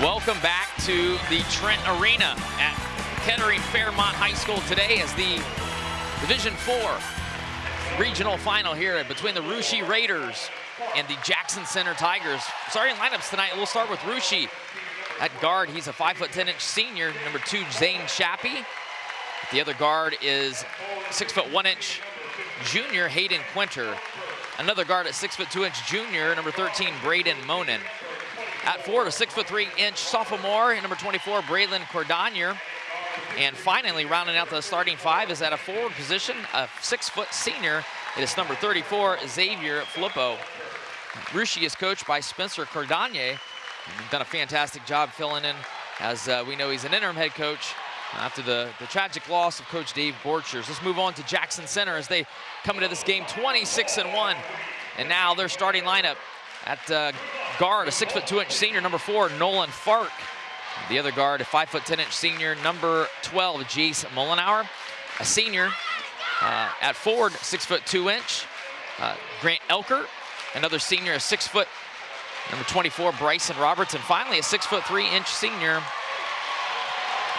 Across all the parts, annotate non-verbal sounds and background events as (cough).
Welcome back to the Trent Arena at Kettering Fairmont High School today as the Division Four regional final here between the Russia Raiders and the Jackson Center Tigers. Starting lineups tonight, we'll start with Russia. at guard. He's a five foot 10 inch senior, number two, Zane Shappy. The other guard is six foot one inch junior, Hayden Quinter. Another guard at six foot two inch junior, number 13, Braden Monin. At forward, a six foot three inch sophomore, number 24, Braylon Cordonier. And finally, rounding out the starting five is at a forward position, a six foot senior. It is number 34, Xavier Filippo. Russia is coached by Spencer Cordonier. Done a fantastic job filling in, as uh, we know he's an interim head coach after the, the tragic loss of Coach Dave Borchers. Let's move on to Jackson Center as they come into this game 26 and 1. And now their starting lineup at uh, guard, a six foot two inch senior, number four, Nolan Fark. The other guard, a five foot 10 inch senior, number 12, Jace Mullenauer. A senior uh, at forward, six foot two inch, uh, Grant Elker. Another senior, a six foot, number 24, Bryson Roberts. And finally, a six foot three inch senior,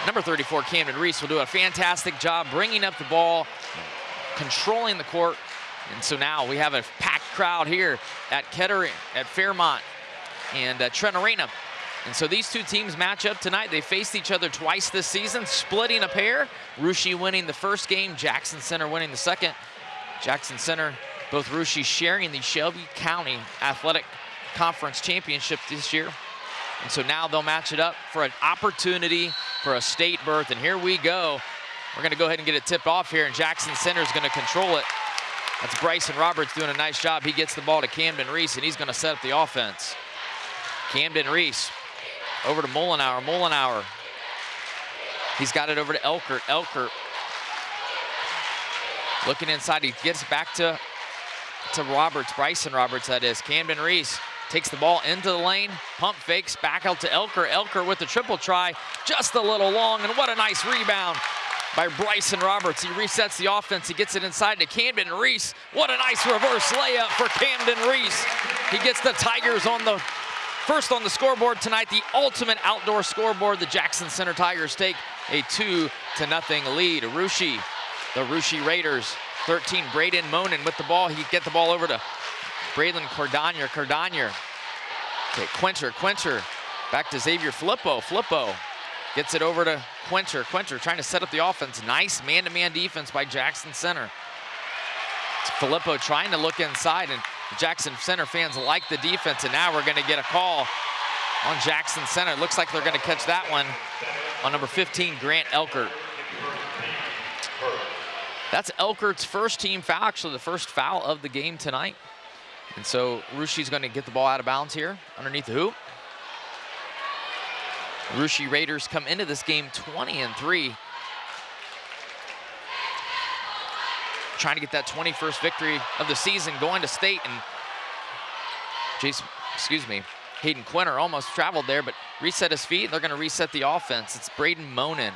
number 34, Camden Reese will do a fantastic job bringing up the ball, controlling the court. And so now we have a packed crowd here at Kettering, at Fairmont and uh, Trent Arena. And so these two teams match up tonight. They faced each other twice this season, splitting a pair. Russia winning the first game, Jackson Center winning the second. Jackson Center, both Russia sharing the Shelby County Athletic Conference Championship this year. And so now they'll match it up for an opportunity for a state berth. And here we go. We're going to go ahead and get it tipped off here, and Jackson Center is going to control it. That's Bryson Roberts doing a nice job. He gets the ball to Camden Reese, and he's going to set up the offense. Camden Reese over to Mullenauer. Mullenauer. He's got it over to Elkert. Elkert looking inside. He gets back to, to Roberts, Bryson Roberts, that is. Camden Reese takes the ball into the lane, pump fakes, back out to Elker. Elker with the triple try, just a little long, and what a nice rebound by Bryson Roberts. He resets the offense. He gets it inside to Camden Reese. What a nice reverse layup for Camden Reese. He gets the Tigers on the first on the scoreboard tonight, the ultimate outdoor scoreboard. The Jackson Center Tigers take a two to nothing lead. Russia, the Russia Raiders, 13, Braden Monin with the ball. He get the ball over to Braylon Cordonier. Cordonier. Okay, Quinter, Quinter. Back to Xavier Filippo. Filippo gets it over to Quinter. Quinter trying to set up the offense. Nice man-to-man -man defense by Jackson Center. It's Filippo trying to look inside, and Jackson Center fans like the defense, and now we're going to get a call on Jackson Center. Looks like they're going to catch that one on number 15, Grant Elkert. That's Elkert's first team foul, actually the first foul of the game tonight. And so Russia's going to get the ball out of bounds here underneath the hoop. Russia Raiders come into this game 20 and 3. Trying to get that 21st victory of the season going to state and Jason, excuse me, Hayden Quinter almost traveled there, but reset his feet. And they're going to reset the offense. It's Braden Monin.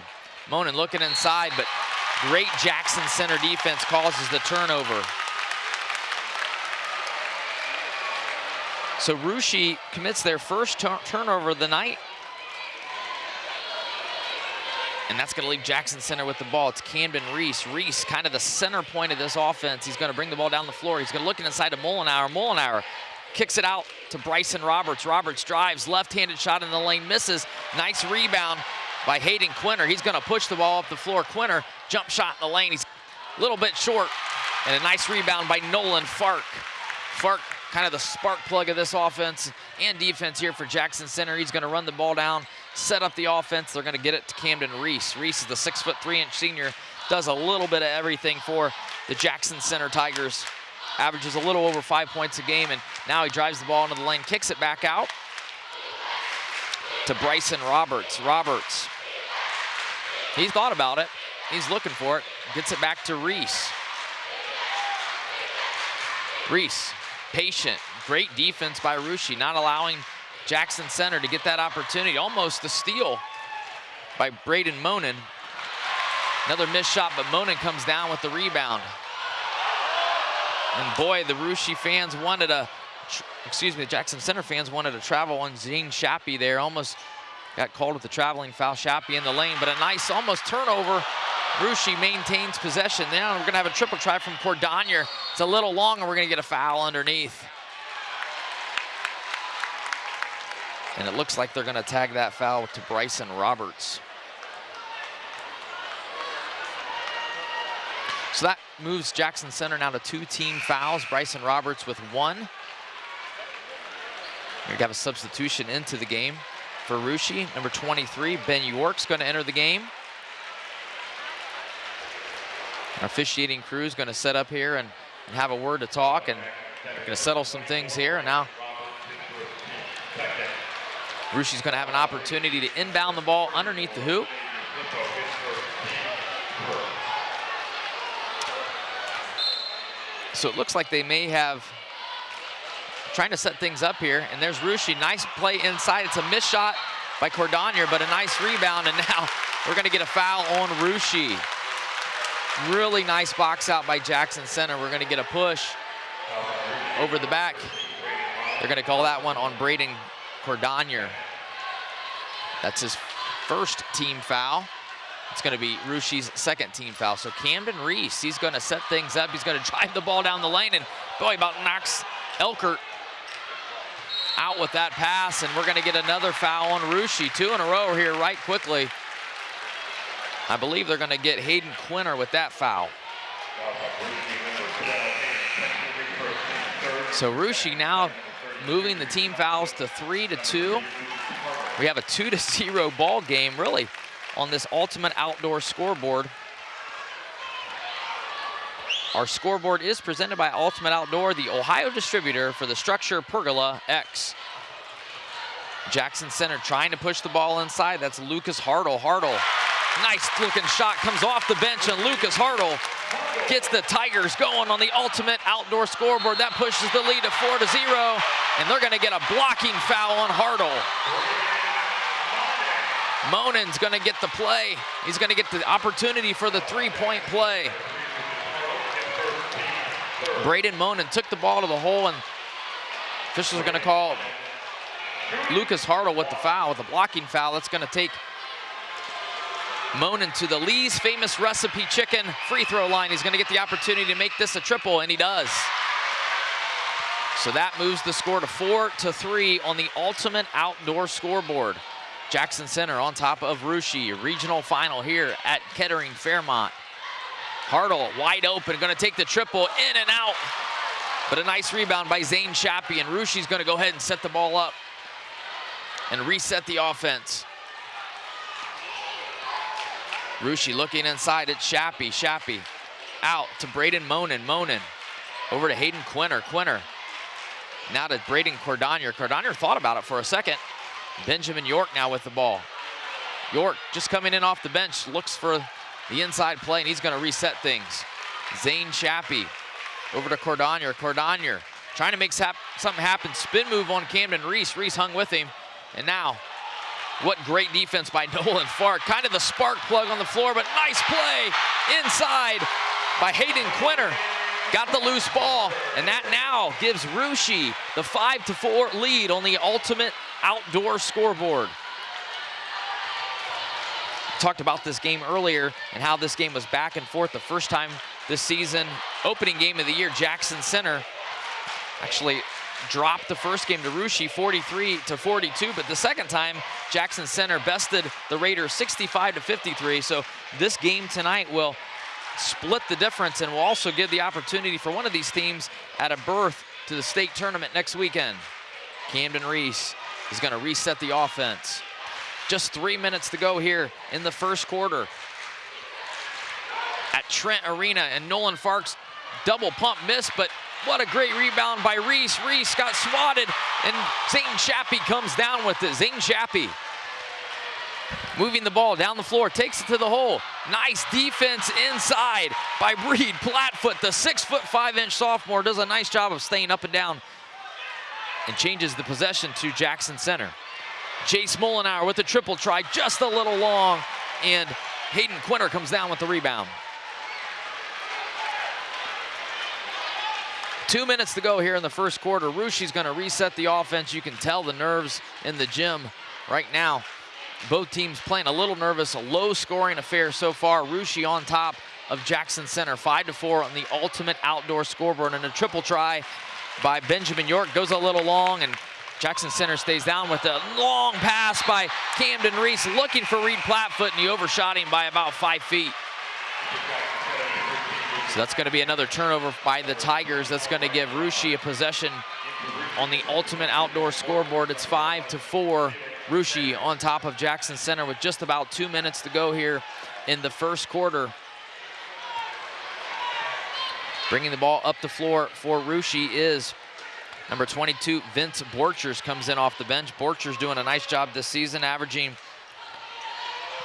Monin looking inside, but great Jackson Center defense causes the turnover. So Russia commits their first turnover of the night. And that's going to leave Jackson Center with the ball. It's Camden Reese. Reese, kind of the center point of this offense. He's going to bring the ball down the floor. He's going to look inside to Mullenauer. Mullenauer kicks it out to Bryson Roberts. Roberts drives, left-handed shot in the lane, misses. Nice rebound by Hayden Quinter. He's going to push the ball up the floor. Quinter, jump shot in the lane. He's a little bit short. And a nice rebound by Nolan Fark. Fark kind of the spark plug of this offense and defense here for Jackson Center. He's going to run the ball down, set up the offense. They're going to get it to Camden Reese. Reese is the six foot three inch senior, does a little bit of everything for the Jackson Center Tigers. Averages a little over five points a game, and now he drives the ball into the lane, kicks it back out to Bryson Roberts. Roberts, he's thought about it. He's looking for it. Gets it back to Reese. Reese patient. Great defense by Russia, not allowing Jackson Center to get that opportunity. Almost a steal by Braden Monin. Another missed shot, but Monin comes down with the rebound. And boy, the Russia fans wanted a, excuse me, the Jackson Center fans wanted to travel on Zane Shappy there. Almost got called with the traveling foul. Shappy in the lane, but a nice almost turnover. Russia maintains possession. Now we're going to have a triple try from Cordonier. It's a little long, and we're going to get a foul underneath. And it looks like they're going to tag that foul to Bryson Roberts. So that moves Jackson Center now to two team fouls. Bryson Roberts with one. We have a substitution into the game for Russia. Number 23, Ben York's going to enter the game. Our officiating crew is going to set up here and, and have a word to talk, and going to settle some things here. And now Russia's going to have an opportunity to inbound the ball underneath the hoop. So it looks like they may have trying to set things up here. And there's Russia. Nice play inside. It's a missed shot by Cordonier, but a nice rebound. And now (laughs) we're going to get a foul on Russia. Really nice box out by Jackson Center. We're going to get a push over the back. They're going to call that one on Braden Cordonier. That's his first team foul. It's going to be Russia's second team foul. So Camden Reese, he's going to set things up. He's going (laughs) to drive the ball down the lane, and boy, about knocks Elkert out with that pass, and we're going to get another foul on Russia. Two in a row here right quickly. I believe they're going to get Hayden Quinter with that foul. So Russia now moving the team fouls to three to two. We have a two to (laughs) zero ball game, really, on this ultimate outdoor scoreboard. Our scoreboard is presented by Ultimate Outdoor, the Ohio distributor for the StruXure Pergola X. Jackson Center trying to push the ball inside. That's Lucas Hartle. Hartle, nice looking shot, comes off the bench, and Lucas Hartle gets the Tigers going on the Ultimate Outdoor scoreboard. That pushes the lead to four to zero, and they're gonna get a blocking foul on Hartle. Monin's gonna get the play. He's gonna get the opportunity for the three-point play. Braden Monin took the ball to the hole, and officials are going to call Lucas Hartle with the foul, with a blocking foul. That's going to take Monin to the Lee's famous recipe chicken free throw line. He's going to get the opportunity to make this a triple, and he does. So that moves the score to four to three on the ultimate outdoor scoreboard. Jackson Center on top of Russia, regional final here at Kettering Fairmont. Hartle wide open, gonna take the triple in and out. But a nice rebound by Zane Shappy, and Russia's gonna go ahead and set the ball up and reset the offense. Russia looking inside at Shappy. Shappy out to Braden Monin. Monin over to Hayden Quinter. Quinter now to Braden Cordonier. Cordonier thought about it for a second. Benjamin York now with the ball. York just coming in off the bench, looks for the inside play, and he's going to reset things. Zane Shappy over to Cordonier. Cordonier trying to make something happen. Spin move on Camden Reese. Reese hung with him. And now, what great defense by (laughs) Nolan Fark. Kind of the spark plug on the floor, but nice play inside by Hayden Quinter. Got the loose ball, and that now gives Russia the 5 to 4 lead on the ultimate outdoor scoreboard talked about this game earlier and how this game was back and forth the first time this season. Opening game of the year, Jackson Center actually dropped the first game to Russia 43 to 42, but the second time Jackson Center bested the Raiders 65 to 53. So this game tonight will split the difference and will also give the opportunity for one of these teams at a berth to the state tournament next weekend. Camden Reese is going to reset the offense. Just three minutes to go here in the first quarter at Trent Arena. And Nolan Farks double pump miss, but what a great rebound by Reese. Reese got swatted, and Zane Shappy comes down with it. Zane Shappy moving the ball down the floor, takes it to the hole. Nice defense inside by Reed Platfoot. The six foot five inch sophomore does a nice job of staying up and down and changes the possession to Jackson Center. Chase Molinauer with the triple try, just a little long, and Hayden Quinter comes down with the rebound. Two minutes to go here in the first quarter. Russia's going to reset the offense. You can tell the nerves in the gym right now both teams playing a little nervous, a low scoring affair so far. Russia on top of Jackson Center, five to four on the ultimate outdoor scoreboard and a triple try by Benjamin York goes a little long and Jackson Center stays down with a long pass by Camden Reese looking for Reed Plattfoot and he overshot him by about five feet. So that's going to be another turnover by the Tigers. That's going to give Russia a possession on the ultimate outdoor scoreboard. It's five to four. Russia on top of Jackson Center with just about two minutes to go here in the first quarter. Bringing the ball up the floor for Russia is number 22, Vince Borchers comes in off the bench. Borchers doing a nice job this season, averaging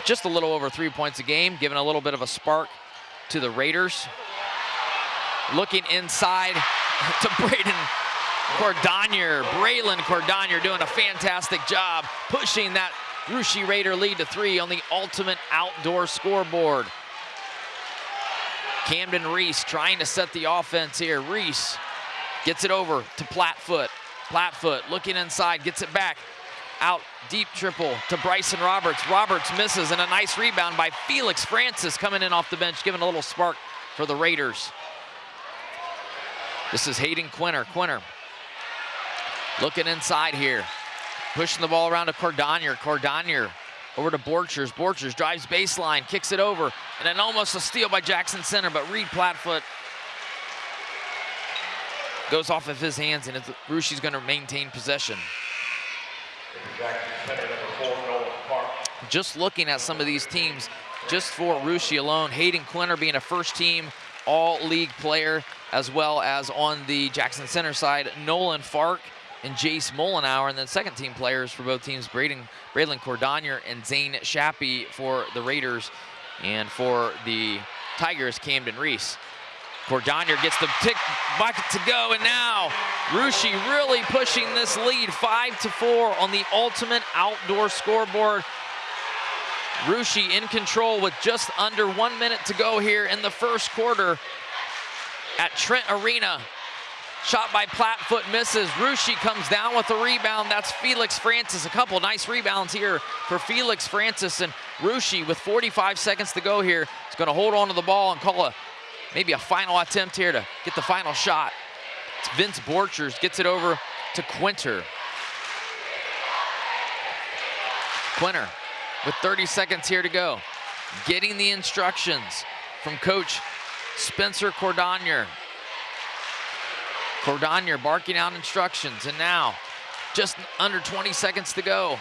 just a little over three points a game, giving a little bit of a spark to the Raiders. Looking inside (laughs) to Braden Cordonier. Braylon Cordonier doing a fantastic job pushing that Russia Raider lead to three on the ultimate outdoor scoreboard. Camden Reese trying to set the offense here. Reese gets it over to Plattfoot. Plattfoot looking inside, gets it back. Out deep triple to Bryson Roberts. Roberts misses and a nice rebound by Felix Francis coming in off the bench, giving a little spark for the Raiders. This is Hayden Quinter. Quinter looking inside here. Pushing the ball around to Cordonier. Cordonier over to Borchers. Borchers drives baseline, kicks it over, and then almost a steal by Jackson Center, but Reed Plattfoot goes off of his hands, and Russia's going to maintain possession. Just looking at some of these teams, just for Russia alone, Hayden Quinter being a first team all-league player, as well as on the Jackson Center side, Nolan Fark and Jace Mollenauer, and then second team players for both teams, Braden, Braylon Cordonier and Zane Shappy for the Raiders, and for the Tigers, Camden Reese. Cordonier gets the tick bucket to go, and now Russia really pushing this lead, five to four on the ultimate outdoor scoreboard. Russia in control with just under one minute to go here in the first quarter at Trent Arena. Shot by Plattfoot misses. Russia comes down with the rebound. That's Felix Francis. A couple nice rebounds here for Felix Francis. And Russia, with 45 seconds to go here, is going to hold on to the ball and call a maybe a final attempt here to get the final shot. It's Vince Borchers, gets it over to Quinter. Quinter with 30 seconds here to go. Getting the instructions from coach Spencer Cordonier. Cordonier barking out instructions, and now just under 20 seconds to go.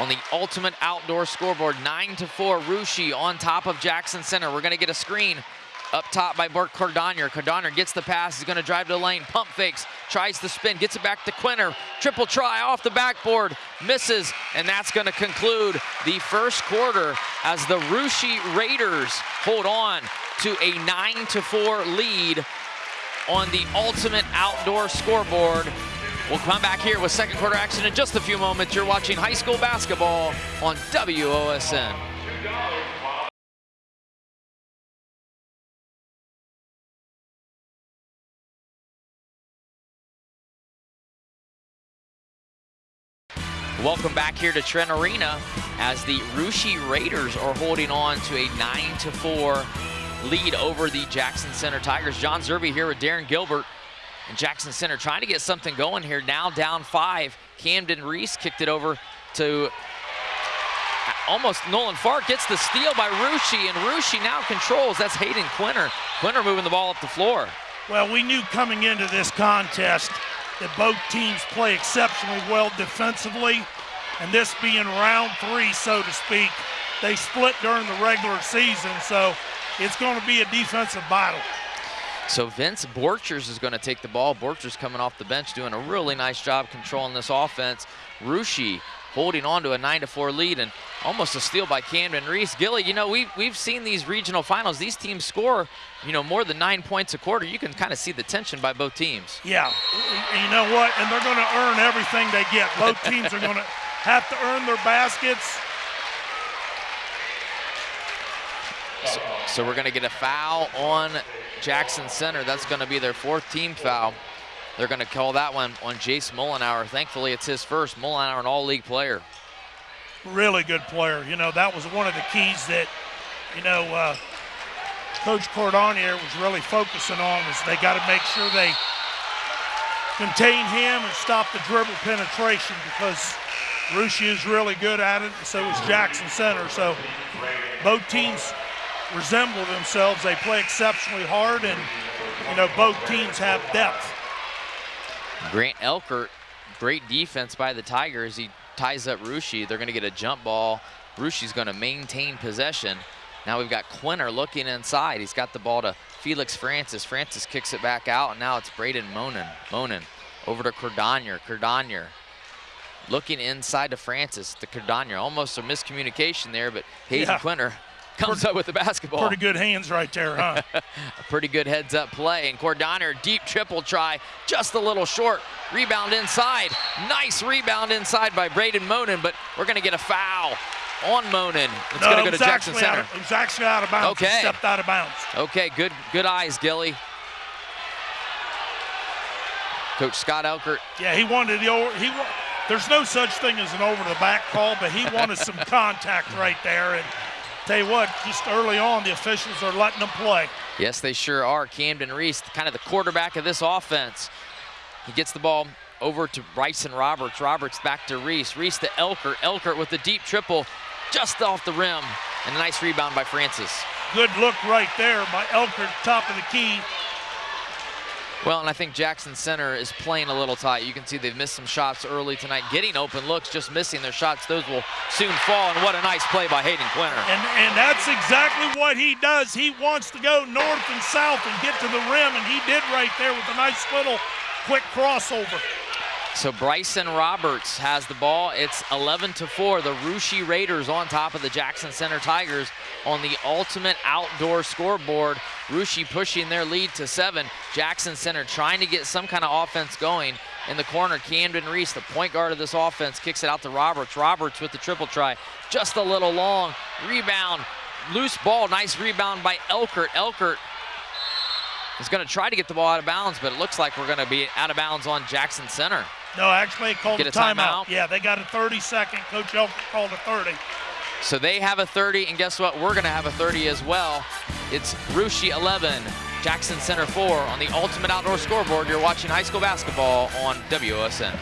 On the ultimate outdoor scoreboard, 9 to 4, Russia on top of Jackson Center. We're going to get a screen up top by Burke Cordonier. Cordonier gets the pass, he's going to drive to the lane, pump fakes, tries to spin, gets it back to Quinter. Triple try off the backboard, misses, and that's going to conclude the first quarter as the Russia Raiders hold on to a 9 to 4 lead on the ultimate outdoor scoreboard. We'll come back here with second quarter action in just a few moments. You're watching high school basketball on WOSN. Welcome back here to Trent Arena as the Russia Raiders are holding on to a 9 to 4 lead over the Jackson Center Tigers. John Zerby here with Darren Gilbert and Jackson Center trying to get something going here. Now down five. Camden Reese kicked it over to almost Nolan Fark gets the steal by Russia, and Russia now controls. That's Hayden Quinter. Quinter moving the ball up the floor. Well, we knew coming into this contest that both teams play exceptionally well defensively, and this being round three, so to speak, they split during the regular season, so it's going to be a defensive battle. So Vince Borchers is going to take the ball. Borchers coming off the bench doing a really nice job controlling this offense. Russia holding on to a 9 to 4 lead and almost a steal by Camden Reese. Gilly, you know, we've, we've seen these regional finals. These teams score, you know, more than nine points a quarter. You can kind of see the tension by both teams. Yeah, you know what? And they're going to earn everything they get. Both teams are going to have to earn their baskets. So, so we're going to get a foul on Jackson Center. That's going to be their fourth team foul. They're going to call that one on Jace Mullenhour. Thankfully, it's his first. Mullenhour, an all-league player. Really good player. You know, that was one of the keys that, you know, uh, Coach Cordonier was really focusing on is they got to make sure they contain him and stop the dribble penetration because Russia is really good at it, and so is Jackson Center. So both teams resemble themselves. They play exceptionally hard, and you know both teams have depth. Grant Elkert, great defense by the Tigers. He ties up Russia. They're going to get a jump ball. Russia's going to maintain possession. Now we've got Quinter looking inside. He's got the ball to Felix Francis. Francis kicks it back out, and now it's Braden Monin. Monin over to Cordonier. Cordonier looking inside to Francis. The Cordonier. Almost a miscommunication there, but Hayden yeah. Quinter (laughs) comes pretty, up with the basketball. Pretty good hands right there, huh? (laughs) a pretty good heads-up play. And Cordonier, deep triple try, just a little short. Rebound inside. Nice rebound inside by Braden Monin, but we're going to get a foul on Monin. It's no, going to go to Jackson Center. Was actually out of bounds. Okay. He stepped out of bounds. Okay, good, good eyes, Gilly. Coach Scott Elkert. Yeah, he wanted the he. There's no such thing as an over-the-back call, but he wanted some (laughs) contact right there. And tell you what, just early on, the officials are letting them play. Yes, they sure are. Camden Reese, kind of the quarterback of this offense. He gets the ball over to Bryson Roberts. Roberts back to Reese. Reese to Elkert. Elkert with the deep triple just off the rim. And a nice rebound by Francis. Good look right there by Elkert, top of the key. Well, and I think Jackson Center is playing a little tight. You can see they've missed some shots early tonight, getting open looks, just missing their shots. Those will soon fall, and what a nice play by Hayden Quinter. And, and that's exactly what he does. He wants to go north and south and get to the rim, and he did right there with a nice little quick crossover. So Bryson Roberts has the ball. It's 11 to 4. The Russia Raiders on top of the Jackson Center Tigers on the ultimate outdoor scoreboard. Russia pushing their lead to seven. Jackson Center trying to get some kind of offense going. In the corner, Camden Reese, the point guard of this offense, kicks it out to Roberts. Roberts with the triple try. Just a little long. Rebound. Loose ball. Nice rebound by Elkert. Elkert is going to try to get the ball out of bounds, but it looks like we're going to be out of bounds on Jackson Center. No, actually, they called Get a, a timeout. timeout. Yeah, they got a 30 second. Coach Elkert called a 30. So they have a 30, and guess what? We're going to have a 30 as well. It's Russia 11, Jackson Center 4 on the Ultimate Outdoor Scoreboard. You're watching high school basketball on WOSN.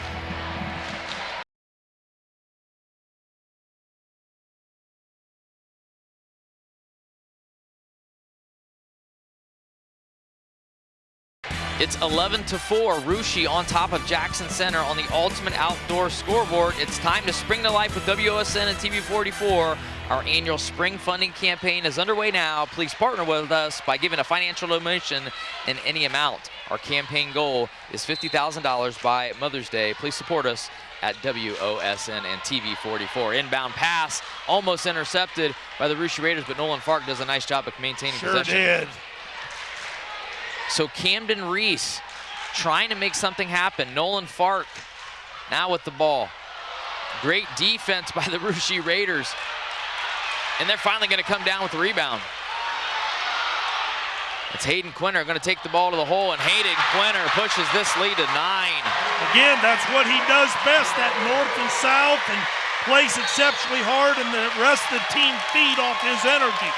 It's 11 to 4. Russia on top of Jackson Center on the ultimate outdoor scoreboard. It's time to spring to life with WOSN and TV44. Our annual spring funding campaign is underway now. Please partner with us by giving a financial donation in any amount. Our campaign goal is $50,000 by Mother's Day. Please support us at WOSN and TV44. Inbound pass almost intercepted by the Russia Raiders, but Nolan Fark does a nice job of maintaining sure possession. Sure did. So Camden Reese trying to make something happen. Nolan Fark now with the ball. Great defense by the (laughs) Russia Raiders. And they're finally going to come down with the rebound. It's Hayden Quinter going to take the ball to the hole, and Hayden Quinter pushes this lead to nine. Again, that's what he does best, that north and south, and plays exceptionally hard, and the rest of the team feed off his energy.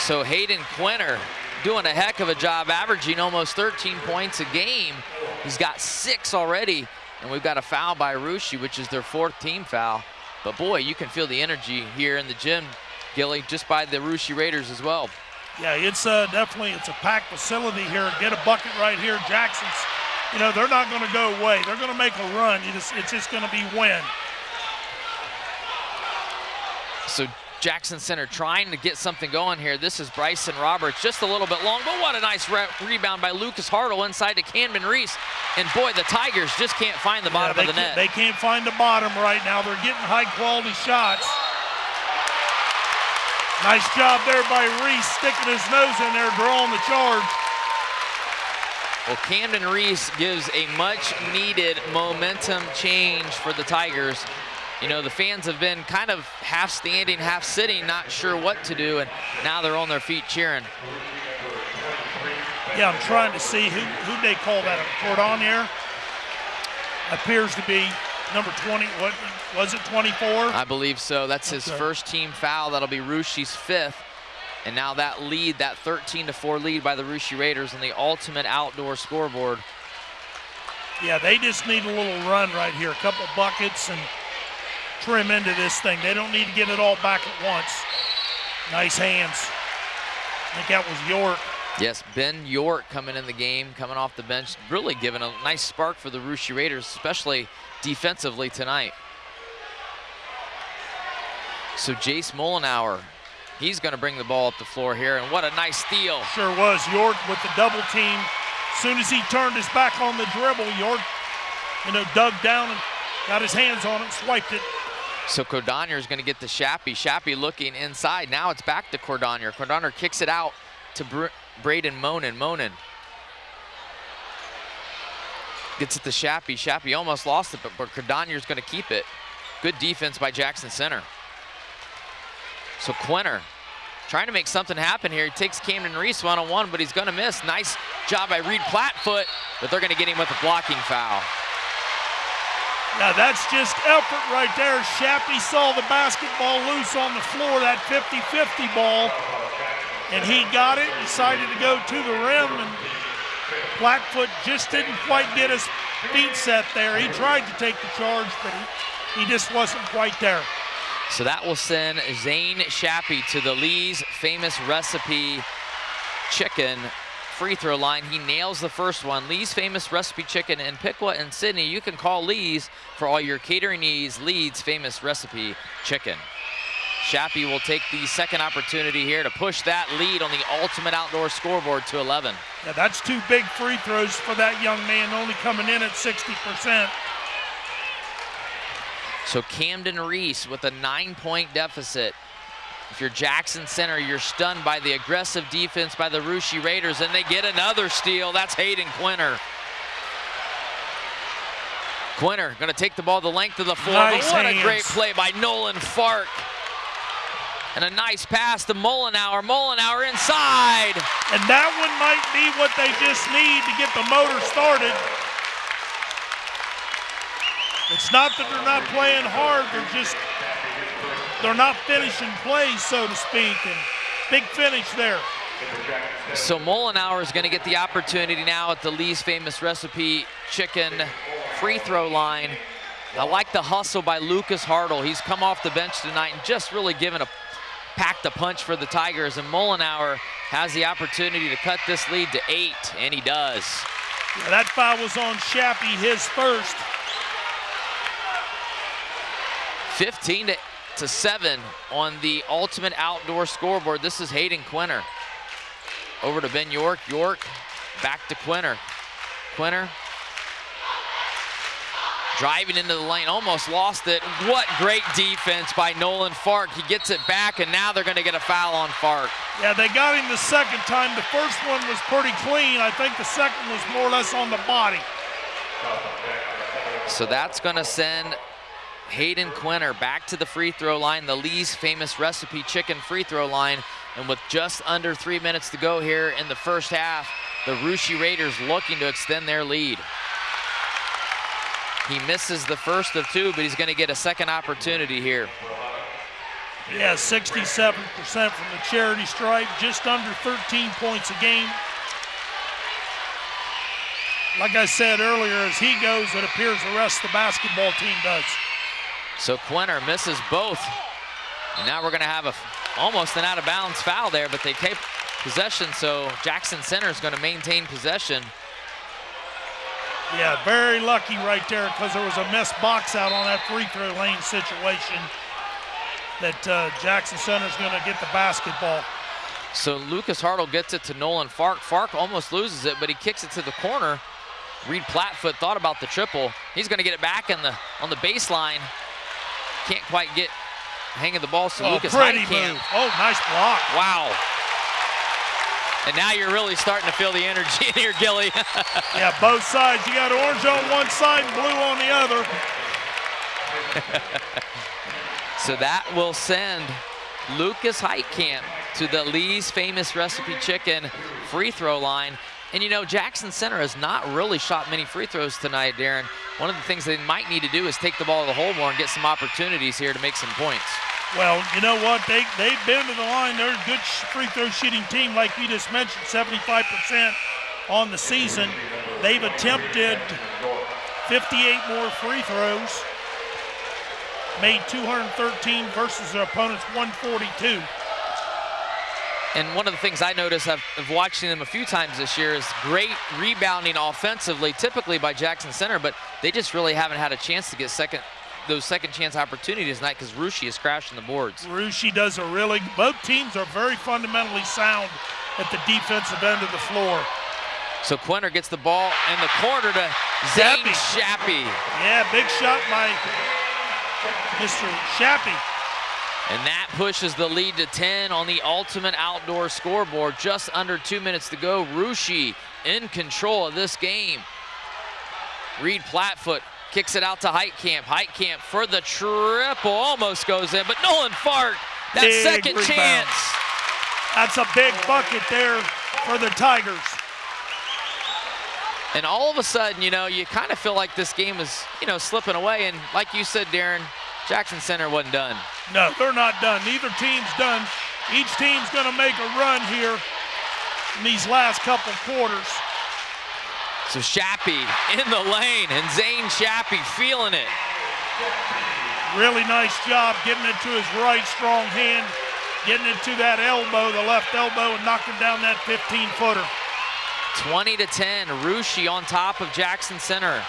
So Hayden Quinter doing a heck of a job, averaging almost 13 points a game. He's got six already, and we've got a foul by Russia, which is their fourth team foul. But boy, you can feel the energy here in the gym, Gilly, just by the Russia Raiders as well. Yeah, it's uh, definitely, it's a packed facility here. Get a bucket right here. Jackson's, you know, they're not going to go away. They're going to make a run. Just, it's just going to be win. So Jackson Center trying to get something going here. This is Bryson Roberts, just a little bit long, but what a nice re rebound by Lucas Hartle inside to Camden Reese. And boy, the Tigers just can't find the bottom yeah, of the net. They can't find the bottom right now. They're getting high quality shots. Nice job there by Reese sticking his nose in there, drawing the charge. Well, Camden Reese gives a much needed momentum change for the Tigers you know, the fans have been kind of half standing, half sitting, not sure what to do, and now they're on their feet cheering. Yeah, I'm trying to see who who they call that. Cordonier appears to be number 20. What was it? 24. I believe so. That's his Okay. first team foul. That'll be Russia's fifth. And now that lead, that 13 to 4 lead by the Russia Raiders on the ultimate outdoor scoreboard. Yeah, they just need a little run right here. A couple buckets and trim into this thing. They don't need to get it all back at once. Nice hands. I think that was York. Yes, Ben York coming in the game, coming off the bench, really giving a nice spark for the Russia Raiders, especially defensively tonight. So Jace Mollenauer, he's going to bring the ball up the floor here, and what a nice steal. Sure was. York with the double team. As soon as he turned his back on the dribble, York, you know, dug down and got his hands on it, swiped it. So Cordonier is going to get to Shappy. Shappy looking inside. Now it's back to Cordonier. Cordonier kicks it out to Br Braden Monin. Monin gets it to Shappy. Shappy almost lost it, but, but Cordonier's going to keep it. Good defense by Jackson Center. So Quinter trying to make something happen here. He takes Camden Reese one-on-one, but he's going to miss. Nice job by Reed Platfoot, but they're going to get him with a blocking foul. Now that's just effort right there. Shappy saw the basketball loose on the floor, that 50-50 ball, and he got it, decided to go to the rim, and Blackfoot just didn't quite get his feet set there. He tried to take the charge, but he, he just wasn't quite there. So that will send Zane Shappy to the Lee's famous recipe chicken free throw line. He nails the first one. Lee's famous recipe chicken in Piqua and Sidney. You can call Lee's for all your catering needs. Lee's famous recipe chicken. Shappy will take the second opportunity here to push that lead on the ultimate outdoor scoreboard to 11. Yeah, that's two big free throws for that young man, only coming in at 60%. So Camden Reese with a nine-point deficit. If you're Jackson Center, you're stunned by the aggressive defense by the Russia Raiders, and they get another steal. That's Hayden Quinter. Quinter gonna take the ball the length of the floor, Nice what a great play by Nolan Fark. And a nice pass to Mollenauer. Mollenauer inside. And that one might be what they just need to get the motor started. It's not that they're not playing hard, they're just, they're not finishing plays, so to speak. And big finish there. So Mollenauer is going to get the opportunity now at the Lee's famous recipe chicken free throw line. I like the hustle by Lucas Hartle. He's come off the bench tonight and just really given a packed a punch for the Tigers. And Mollenauer has the opportunity to cut this lead to eight, and he does. Yeah, that foul was on Shappy, his first. 15 to, to 7 on the ultimate outdoor scoreboard. This is Hayden Quinter. Over to Ben York. York back to Quinter. Quinter driving into the lane, almost lost it. What great defense by Nolan Fark. He gets it back, and now they're going to get a foul on Fark. Yeah, they got him the second time. The first one was pretty clean. I think the second was more or less on the body. So that's going to send Hayden Quinter back to the free throw line, the Lee's famous recipe chicken free throw line. And with just under three minutes to go here in the first half, the Russia Raiders looking to extend their lead. He misses the first of two, but he's going to get a second opportunity here. Yeah, 67% from the charity stripe, just under 13 points a game. Like I said earlier, as he goes, it appears the rest of the basketball team does. So Quinter misses both. And now we're going to have a almost an out of bounds foul there, but they take possession, so Jackson Center is going to maintain possession. Yeah, very lucky right there because there was a missed box out on that free throw lane situation that uh, Jackson is going to get the basketball. So Lucas Hartle gets it to Nolan Fark. Fark almost loses it, but he kicks it to the corner. Reed Platfoot thought about the triple. He's going to get it back in the on the baseline. Can't quite get hang of the ball, so oh, Lucas pretty Heitkamp. move. Oh, nice block. Wow. And now you're really starting to feel the energy (laughs) in here, Gilly. (laughs) Yeah, both sides. You got orange on one side and blue on the other. (laughs) so that will send Lucas Heitkamp to the Lee's famous recipe chicken free throw line. And you know, Jackson Center has not really shot many free throws tonight, Darren. One of the things they might need to do is take the ball to the hole more and get some opportunities here to make some points. Well, you know what? They, they've been to the line. They're a good free throw shooting team, like you just mentioned, 75% on the season. They've attempted 58 more free throws, made 213 versus their opponent's 142. And one of the things I notice of, of, watching them a few times this year is great rebounding offensively, typically by Jackson Center, but they just really haven't had a chance to get second those second chance opportunities tonight because Russia is crashing the boards. Russia does a really, both teams are very fundamentally sound at the defensive end of the floor. So Quinter gets the ball in the corner to Zane Shappy. Yeah, big shot by Mr. Shappy. And that pushes the lead to 10 on the ultimate outdoor scoreboard. Just under two minutes to go. Russia in control of this game. Reed Plattfoot kicks it out to Heitkamp. Heitkamp for the triple, almost goes in, but Nolan Fark, that big second rebound. chance. That's a big bucket there for the Tigers. And all of a sudden, you know, you kind of feel like this game is, you know, slipping away. And like you said, Darren, Jackson Center wasn't done. No, they're not done. Neither team's done. Each team's going to make a run here in these last couple quarters. So Shappy in the lane, and Zane Shappy feeling it. Really nice job getting it to his right strong hand, getting it to that elbow, the left elbow, and knocking down that 15-footer. 20 to 10, Russia on top of Jackson Center.